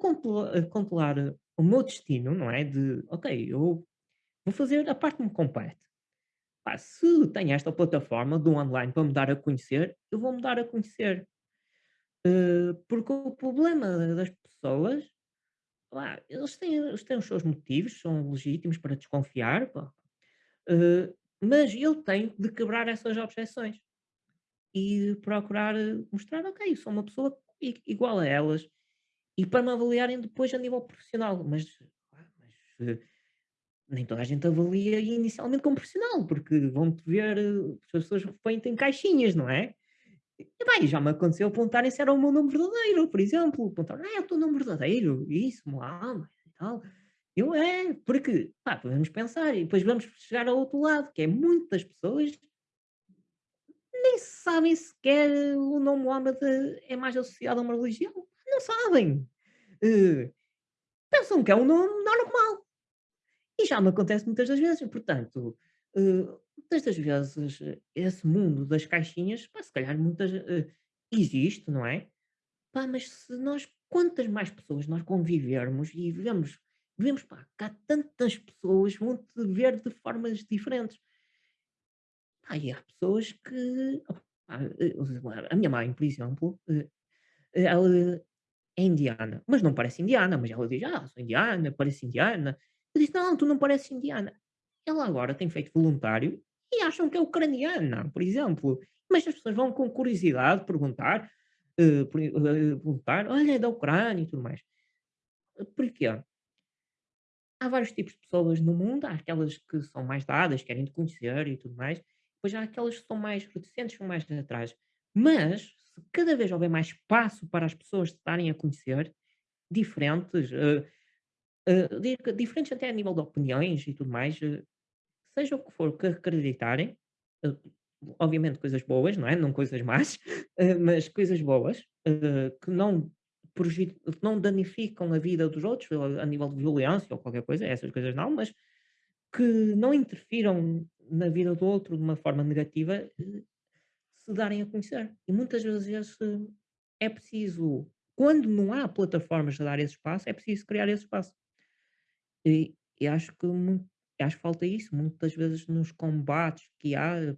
eh, controlar o meu destino, não é, de: "Ok, eu vou fazer a parte que me compete". Se tenho esta plataforma do online para me dar a conhecer, eu vou me dar a conhecer. Eh, porque o problema das pessoas, eles têm eles têm os seus motivos, são legítimos para desconfiar, eh, mas eu tenho de quebrar essas objeções e procurar eh, mostrar: "Ok, eu sou uma pessoa igual a elas", e para me avaliarem depois a nível profissional, mas, mas, eh, nem toda a gente avalia inicialmente como profissional, porque vão-te ver, eh, as pessoas põem-te em caixinhas, não é? E bem, já me aconteceu perguntarem se era o meu nome verdadeiro, por exemplo. Perguntaram: "Ah, é o teu nome verdadeiro?" Isso, Mohamed e tal. Eu: "É", porque, pá, podemos pensar e depois vamos chegar ao outro lado, que é muitas pessoas nem sabem sequer o nome Mohamed é mais associado a uma religião. Não sabem. Eh, pensam que é um nome normal. E já me acontece muitas das vezes, portanto, eh, muitas das vezes esse mundo das caixinhas, pá, se calhar muitas, eh, existe, não é? Pá, mas se nós, quantas mais pessoas nós convivermos e vemos, vemos pá, há tantas pessoas vão te ver de formas diferentes. Pá, e há pessoas que, opá, eh, a minha mãe, por exemplo, eh, ela é indiana, mas não parece indiana, mas ela diz: "Ah, sou indiana, pareço indiana". Eu disse: "Não, tu não pareces indiana". Ela agora tem feito voluntário e acham que é ucraniana, por exemplo. Mas as pessoas vão com curiosidade perguntar, eh, eh, perguntar: "Olha, é da Ucrânia" e tudo mais. Porquê? Há vários tipos de pessoas no mundo, há aquelas que são mais dadas, querem te conhecer e tudo mais, depois há aquelas que são mais reticentes, são mais atrás. Mas, se cada vez houver mais espaço para as pessoas se darem a conhecer, diferentes, eh, di diferentes até a nível de opiniões e tudo mais, eh, seja o que for que acreditarem, obviamente coisas boas, não é? Não coisas más, mas coisas boas, que não que não danificam a vida dos outros, a nível de violência ou qualquer coisa, essas coisas não, mas que não interfiram na vida do outro de uma forma negativa, eh, se darem a conhecer. E muitas vezes eh, é preciso, quando não há plataformas a dar esse espaço, é preciso criar esse espaço. E e acho que acho que falta isso, muitas vezes nos combates que há,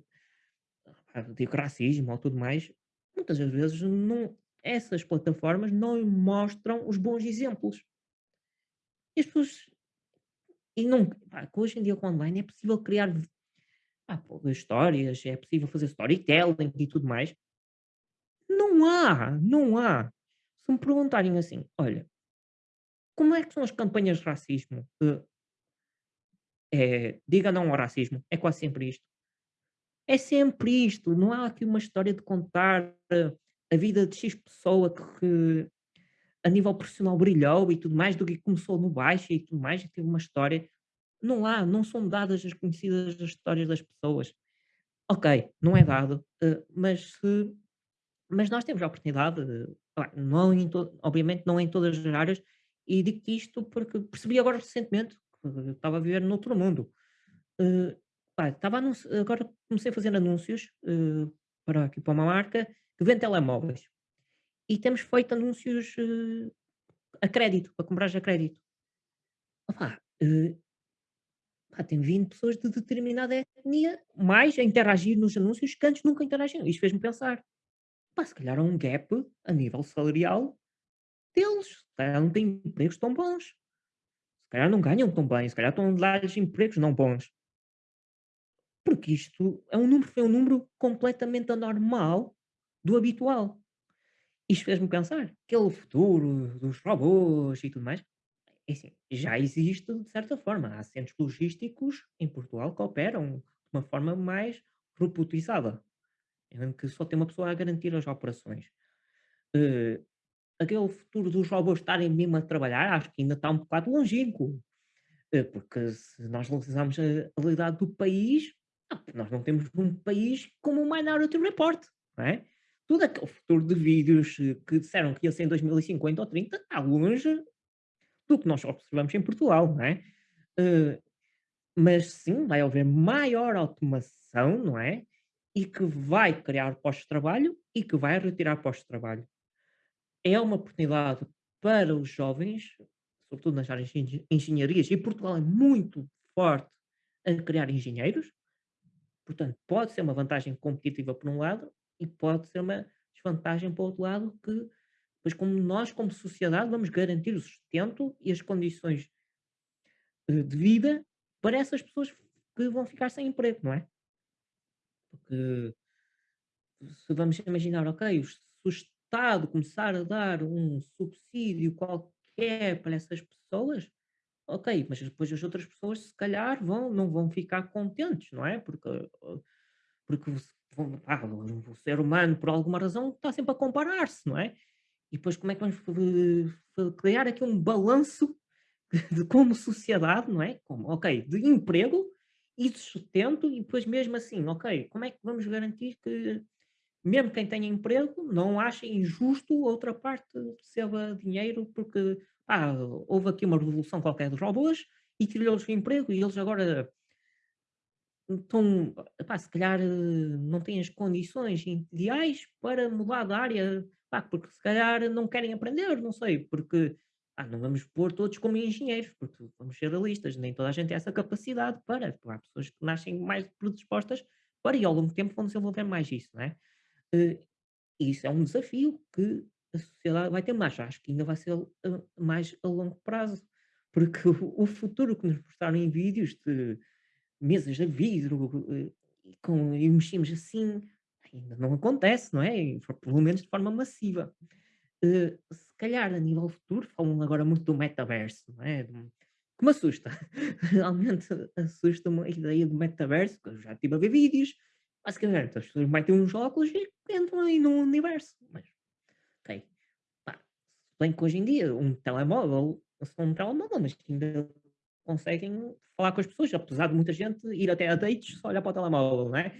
ah, de racismo ou tudo mais, muitas vezes não essas plataformas não mostram os bons exemplos. E as pessoas e não pá, hoje em dia com online é possível criar pô, histórias, é possível fazer storytelling e tudo mais. Não há, não há. Se me perguntarem assim: "Olha, como é que são as campanhas de racismo?" Eh, é "Diga não ao racismo", é quase sempre isto. É sempre isto, não há aqui uma história de contar, eh, a vida de X pessoa que a nível profissional brilhou e tudo mais, do que começou no baixo e tudo mais, e teve uma história. Não há, não são dadas as conhecidas as histórias das pessoas. Ok, não é dado, eh, mas mas nós temos a oportunidade de pá, não em to obviamente não em todas as áreas, e digo-te isto porque percebi agora recentemente que estava a viver noutro mundo. Eh, estava anunci agora comecei a fazer anúncios, eh, para aqui para uma marca que vende telemóveis. E temos feito anúncios, eh, a crédito, para comprares a crédito. Eh, pá, tem vindo pessoas de determinada etnia mais a interagir nos anúncios que antes nunca interagiam. Isto fez-me pensar, pá, se calhar há um gap a nível salarial deles, se calhar não têm empregos tão bons, se calhar não ganham tão bem, se calhar estão a dar-lhes empregos não bons. Porque isto é um número foi um número completamente anormal do habitual. Isto fez-me pensar, aquele futuro dos robôs e tudo mais, É assim, já existe de certa forma. Há centros logísticos em Portugal que operam de uma forma mais robotizada, em que só tem uma pessoa a garantir as operações. Eh, aquele futuro dos robôs estarem mesmo a trabalhar, acho que ainda está um bocado longínquo. Eh, porque se nós analisarmos a a realidade do país, ah, nós não temos um país como o Minority Report, não é? Todo aquele futuro de vídeos eh, que disseram que ia ser em 2050 ou 30 está longe do que nós observamos em Portugal, não é? Eh, mas sim, vai haver maior automação, não é? E que vai criar postos de trabalho e que vai retirar postos de trabalho. É uma oportunidade para os jovens, sobretudo nas áreas de engen- engenharias, e Portugal é muito forte a criar engenheiros, portanto, pode ser uma vantagem competitiva por um lado e pode ser uma desvantagem o outro lado, que pois como nós, como sociedade, vamos garantir o sustento e as condições eh, de vida para essas pessoas que vão ficar sem emprego, não é? Porque se vamos imaginar, ok, se o Estado começar a dar um subsídio qualquer para essas pessoas, ok, mas depois as outras pessoas se calhar vão, não vão ficar contentes, não é? Porque, porque ah, o ser humano, por alguma razão, está sempre a comparar-se, não é? E depois como é que vamos criar aqui um balanço de como sociedade, não é? Como, ok, de emprego e de sustento, e depois mesmo assim, ok, como é que vamos garantir que mesmo quem tenha emprego não ache injusto outra parte receba dinheiro porque houve aqui uma revolução qualquer dos robôs e tirou-lhes o emprego e eles agora estão, epá, se calhar eh, não têm as condições ideais para mudar de área, pá, porque se calhar não querem aprender, não sei, porque ah, não vamos pôr todos como engenheiros, porque vamos ser realistas, nem toda a gente tem essa capacidade para, há pessoas que nascem mais predispostas para e ao longo do tempo vão desenvolver mais isso, não é? Eh, e isso é um desafio que a sociedade vai ter mais, acho que ainda vai ser a mais a longo prazo, porque o futuro que nos mostraram em vídeos de mesas de vidro, eh, com e mexemos assim, não acontece, não é? Pelo menos de forma massiva. Eh, se calhar a nível futuro, falam agora muito do metaverso, não é? Que me assusta. Realmente assusta-me a ideia do metaverso, que eu já estive a ver vídeos, basicamente as pessoas metem uns óculos e entram aí num universo. Mas, ok, pá, bem que hoje em dia um telemóvel, só um telemóvel, mas ainda conseguem falar com as pessoas, apesar de muita gente ir até a dates só olhar para o telemóvel, não é?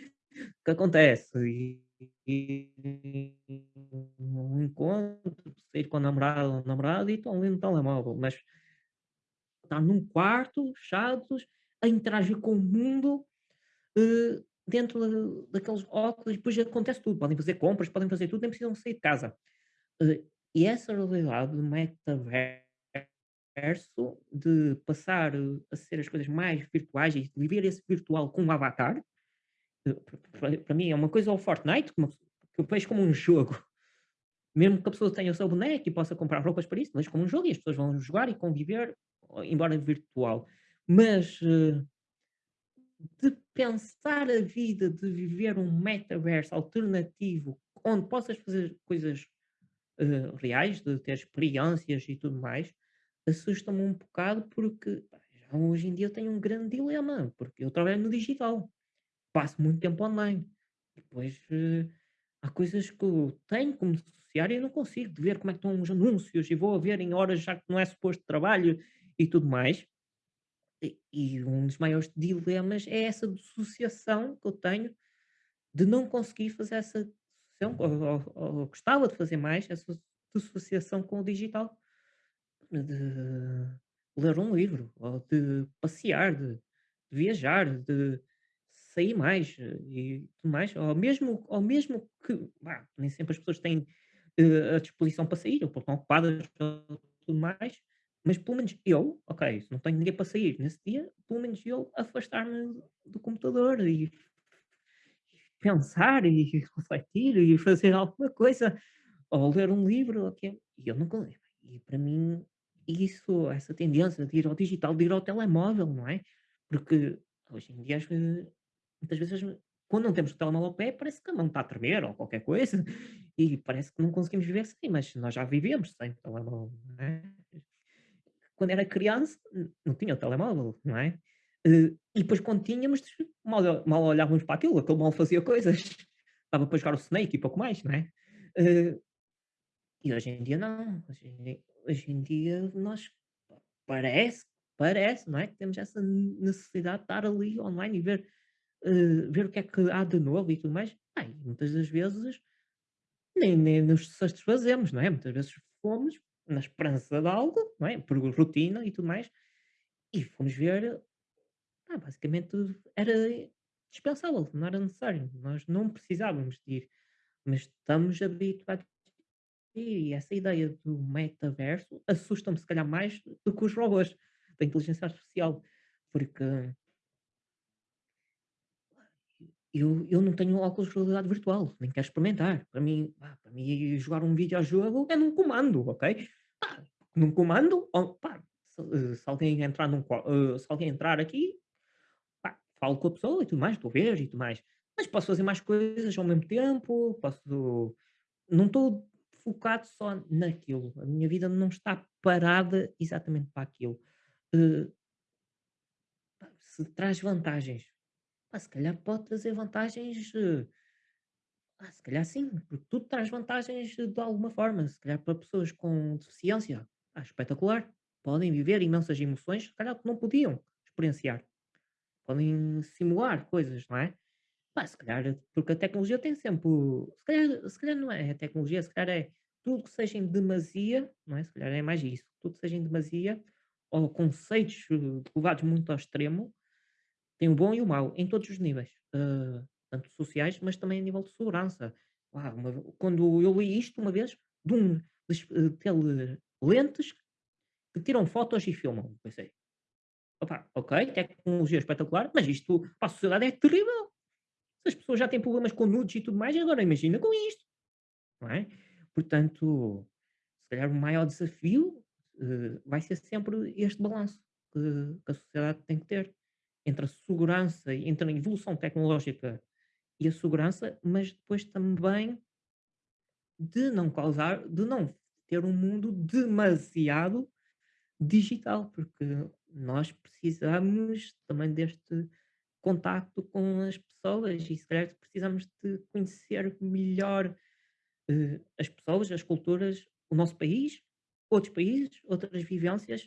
Que acontece? E, e um encontro, sair com a namorada ou namorado e estão ali no telemóvel, mas estar num quarto, fechados, a interagir com o mundo eh, dentro da- daqueles óculos, depois acontece tudo. Podem fazer compras, podem fazer tudo, nem precisam sair de casa. Eh, e essa realidade do metaverso, de passar eh, a ser as coisas mais virtuais e de viver esse virtual com um avatar, para mim é uma coisa ao Fortnite, que eu vejo como um jogo. Mesmo que a pessoa tenha o seu boneco e possa comprar roupas para isso, mas como um jogo e as pessoas vão jogar e conviver, embora virtual. Mas eh, de pensar a vida, de viver um metaverso alternativo, onde possas fazer coisas eh, reais, de ter experiências e tudo mais, assusta-me um bocado porque hoje em dia eu tenho um grande dilema, porque eu trabalho no digital, passo muito tempo online. Depois eh, há coisas que eu tenho como associar e não consigo de ver como é que estão os anúncios e vou a ver em horas já que não é suposto trabalho e tudo mais. E e um dos maiores dilemas é essa dissociação que eu tenho de não conseguir fazer essa dissociação, ou ou ou gostava de fazer mais essa dissociação com o digital, de ler um livro, ou de passear, de de viajar, de sair mais, eh, e tudo mais, ou mesmo ou mesmo que, vá, nem sempre as pessoas têm, eh, a disposição para sair, ou estão ocupadas ou tudo mais, mas pelo menos eu, ok, se não tenho ninguém para sair nesse dia, pelo menos eu afastar-me do computador e pensar e refletir e fazer alguma coisa, ou ler um livro, ou o quê, e eu nunca leio. E para mim, isso, essa tendência de ir ao digital, de ir ao telemóvel, não é? Porque hoje em dia, muitas vezes, quando não temos o telemóvel ao pé, parece que a mão está a tremer ou qualquer coisa, e parece que não conseguimos viver sem, mas nós já vivemos sem telemóvel, não é? quando era criança, não tinha o telemóvel, não é? Eh, e depois quando tínhamos, mal mal olhávamos para aquilo, aquilo mal fazia coisas. Dava para jogar o Snake e pouco mais, não é? Eh, e hoje em dia não, hoje em dia hoje em dia nós parece parece, não é, que temos essa necessidade de estar ali online e ver, eh, ver o que é que há de novo e tudo mais. Pá, muitas das vezes nem nem nos satisfazemos, não é? Muitas vezes fomos na esperança de algo, não é? Por rotina e tudo mais, e fomos ver, ah, basicamente era dispensável, não era necessário, nós não precisávamos de ir, mas estamos habituados e essa ideia do metaverso assusta-me se calhar mais do que os robôs da inteligência artificial, porque eu eu não tenho óculos de realidade virtual, nem quero experimentar. Para mim, pá, para mim jogar um videojogo é num comando, ok? Pá, num comando, pá, se, eh, se alguém entrar num eh, se alguém entrar aqui, pá, falo com a pessoa e tudo mais, estou a ver e tudo mais. Mas posso fazer mais coisas ao mesmo tempo, posso não estou focado só naquilo. A minha vida não está parada exatamente para aquilo. Pá, se traz vantagens, pá, se calhar pode trazer vantagens, eh, ah, se calhar sim, porque tudo traz vantagens eh, de alguma forma. Se calhar para pessoas com deficiência, ah, espetacular. Podem viver imensas emoções, se calhar que não podiam experienciar. Podem simular coisas, não é? Pá, se calhar, porque a tecnologia tem sempre. Se calhar, se calhar não é a tecnologia, se calhar é tudo que seja em demasia, não é? Se calhar é mais isso. Tudo que seja em demasia, ou conceitos eh, levados muito ao extremo, tem o bom e o mau, em todos os níveis, eh, tanto sociais, mas também a nível de segurança. Uau, uma quando eu li isto uma vez, de um eh, tele lentes que tiram fotos e filmam, pensei: "Opa, ok, tecnologia espetacular, mas isto para a sociedade é terrível. Se as pessoas já têm problemas com nudes e tudo mais, agora imagina com isto", não é? Portanto, se calhar o maior desafio, eh, vai ser sempre este balanço que que a sociedade tem que ter entre a segurança, entre a evolução tecnológica e a segurança, mas depois também de não causar de não ter um mundo demasiado digital, porque nós precisamos também deste contacto com as pessoas e se calhar precisamos de conhecer melhor, eh, as pessoas, as culturas, o nosso país, outros países, outras vivências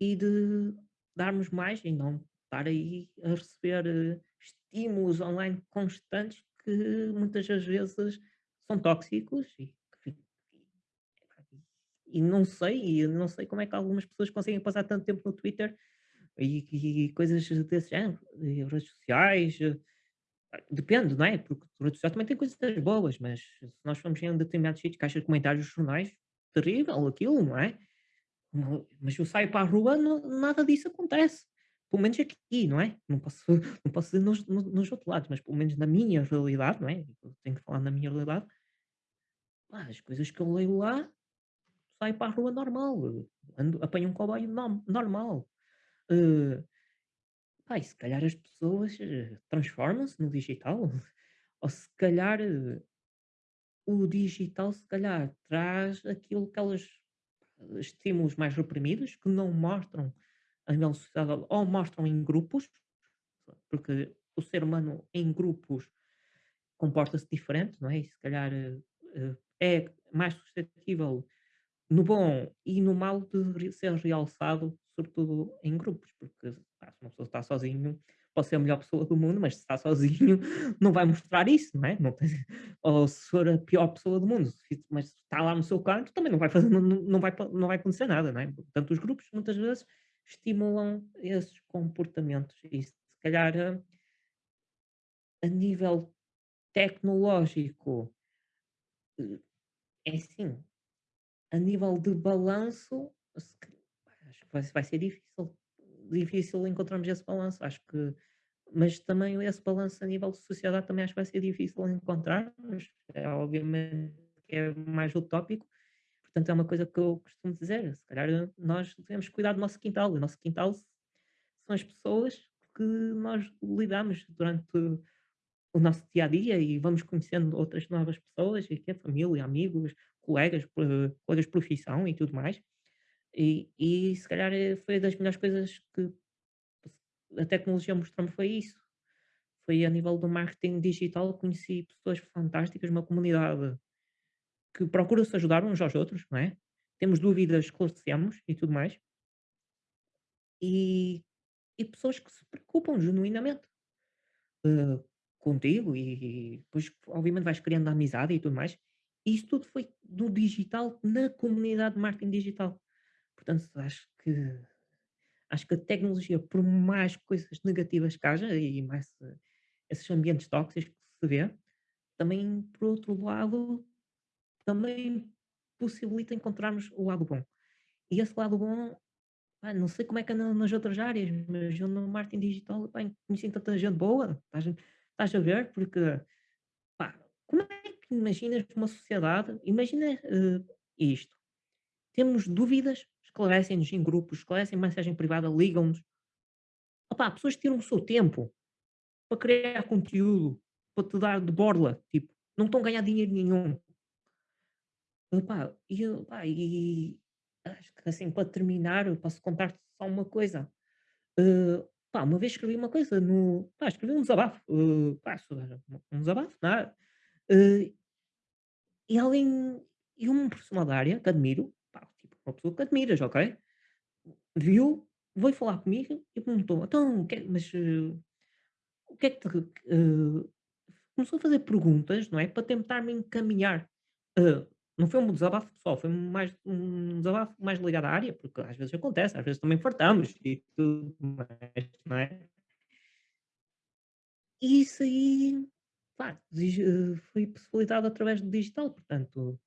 e de darmos mais e não estar aí a receber, eh, estímulos online constantes que muitas das vezes são tóxicos e e não sei e não sei como é que algumas pessoas conseguem passar tanto tempo no Twitter e e coisas desse género, redes sociais, eh, depende, não é? Porque redes sociais também tem coisas boas, mas se nós formos em determinados sítios, caixas de comentários jornais, terrível aquilo, não é? Mas eu saio para a rua, não nada disso acontece. Pelo menos aqui, não é? Não posso não posso dizer nos no nos outros lados, mas pelo menos na minha realidade, não é? Eu tenho que falar na minha realidade, as coisas que eu leio lá, saio para a rua normal, ando apanho um comboio no normal. Eh, pá, se calhar as pessoas, eh, transformam-se no digital, ou se calhar, eh, o digital se calhar traz aquilo que elas estímulos mais reprimidos, que não mostram a nível social ou mostram em grupos, porque o ser humano em grupos comporta-se diferente, não é? E se calhar eh, eh, é mais suscetível no bom e no mau de ser realçado, sobretudo em grupos, porque se uma pessoa está sozinho, pode ser a melhor pessoa do mundo, mas se está sozinho não vai mostrar isso, não é? Não tem- ou se for a pior pessoa do mundo, mas está lá no seu canto, também não vai fazer, não, não vai, não vai acontecer nada, não é? Portanto, os grupos muitas vezes estimulam esses comportamentos. E se calhar eh, a nível tecnológico, eh, é assim, a nível de balanço, acho que vai ser difícil difícil encontrarmos esse balanço, acho que mas também esse balanço a nível de sociedade também acho que vai ser difícil encontrarmos, é obviamente é mais utópico, portanto é uma coisa que eu costumo dizer, se calhar eh, nós devemos cuidar do nosso quintal, o nosso quintal são as pessoas que nós lidamos durante o nosso dia a dia e vamos conhecendo outras novas pessoas, e que é família, amigos, colegas, colegas de profissão e tudo mais. E e se calhar, eh, foi das melhores coisas que a tecnologia mostrou-me foi isso. Foi a nível do marketing digital, conheci pessoas fantásticas, uma comunidade que procura se ajudar uns aos outros, não é? Temos dúvidas, esclarecemos e tudo mais. E e pessoas que se preocupam genuinamente, eh, contigo e e depois obviamente vais criando amizade e tudo mais. E isso tudo foi do digital na comunidade de marketing digital. Portanto, acho que acho que a tecnologia, por mais coisas negativas que haja e mais, eh, esses ambientes tóxicos que se vê, também, por outro lado, também possibilita encontrarmos o lado bom. E esse lado bom, pá, não sei como é que anda nas outras áreas, mas eu no marketing digital, pá, conheci tanta gente boa, estás estás a ver? Porque, pá, como é que imaginas uma sociedade imagina, eh, isto, temos dúvidas, esclarecem-nos em grupos, esclarecem mensagem privada, ligam-nos. Pessoas tiram o seu tempo para criar conteúdo, para te dar de borla, tipo, não estão a ganhar dinheiro nenhum. E eu, e acho que assim, para terminar, eu posso contar-te só uma coisa. Pá, uma vez escrevi uma coisa no, pá, escrevi um desabafo, eh, pá, um um desabafo, nada. Eh, e alguém, e uma pessoa da área que admiro, tipo, uma pessoa que admiras, ok? Viu, veio falar comigo e perguntou: "Então, que é mas, eh, o que é que te eh" começou a fazer perguntas, não é, para tentar me encaminhar. Eh, não foi um desabafo pessoal, foi mais um desabafo mais ligado à área, porque às vezes acontece, às vezes também fartamos e tudo mais, não é? E isso aí, pá, foi possibilitado através do digital, portanto,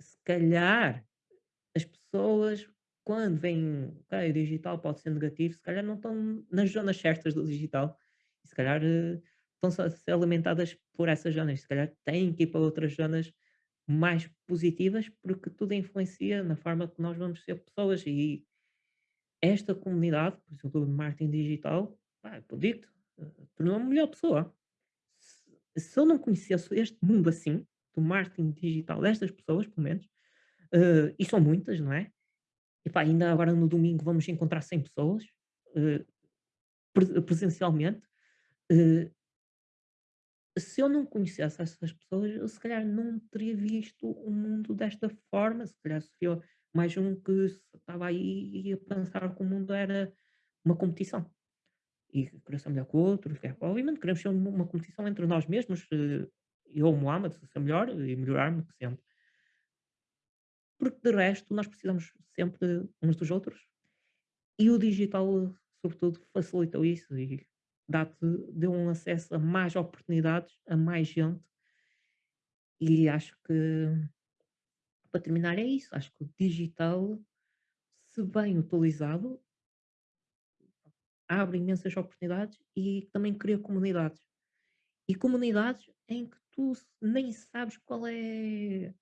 se calhar as pessoas quando veem, ok, o digital pode ser negativo, se calhar não estão nas zonas certas do digital. Se calhar eh, estão a ser alimentadas por essas zonas. Se calhar têm que ir para outras zonas mais positivas, porque tudo influencia na forma que nós vamos ser pessoas. E esta comunidade, por exemplo, de marketing digital, pá, eu eh, tornou-me melhor pessoa. Se, se eu não conhecesse este mundo assim, do marketing digital, destas pessoas, pelo menos, eh, e são muitas, não é? Epá, ainda agora no domingo vamos encontrar 100 pessoas, pre presencialmente. Eh, se eu não conhecesse essas pessoas, eu se calhar não teria visto o mundo desta forma, se calhar seria mais um que estava aí a pensar que o mundo era uma competição. E querer ser melhor que o outro, é- obviamente queremos ser uma competição entre nós mesmos, eh, eu, Mohamed, ser melhor e melhorar-me sempre. Porque de resto nós precisamos sempre uns dos outros e o digital, sobretudo, facilitou isso e dá-te deu um acesso a mais oportunidades, a mais gente e acho que, para terminar é isso, acho que o digital, se bem utilizado, abre imensas oportunidades e também cria comunidades. E comunidades em que tu nem sabes qual é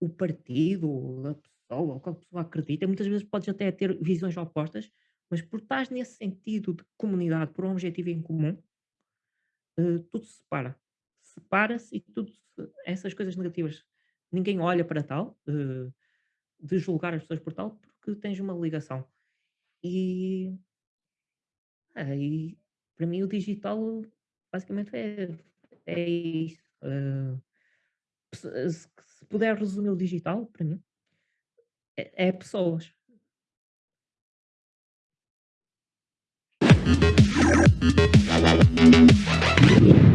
o partido, a pessoa, ou qual pessoa acredita, muitas vezes podes até ter visões opostas, mas por estás nesse sentido de comunidade, por um objetivo em comum, eh, tudo se separa. Separa-se e tudo se essas coisas negativas, ninguém olha para tal, eh, de julgar as pessoas por tal, porque tens uma ligação. E, ah, e para mim o digital basicamente é é isso. eh, se se puder resumir o digital, para mim, é é pessoas. Thank you.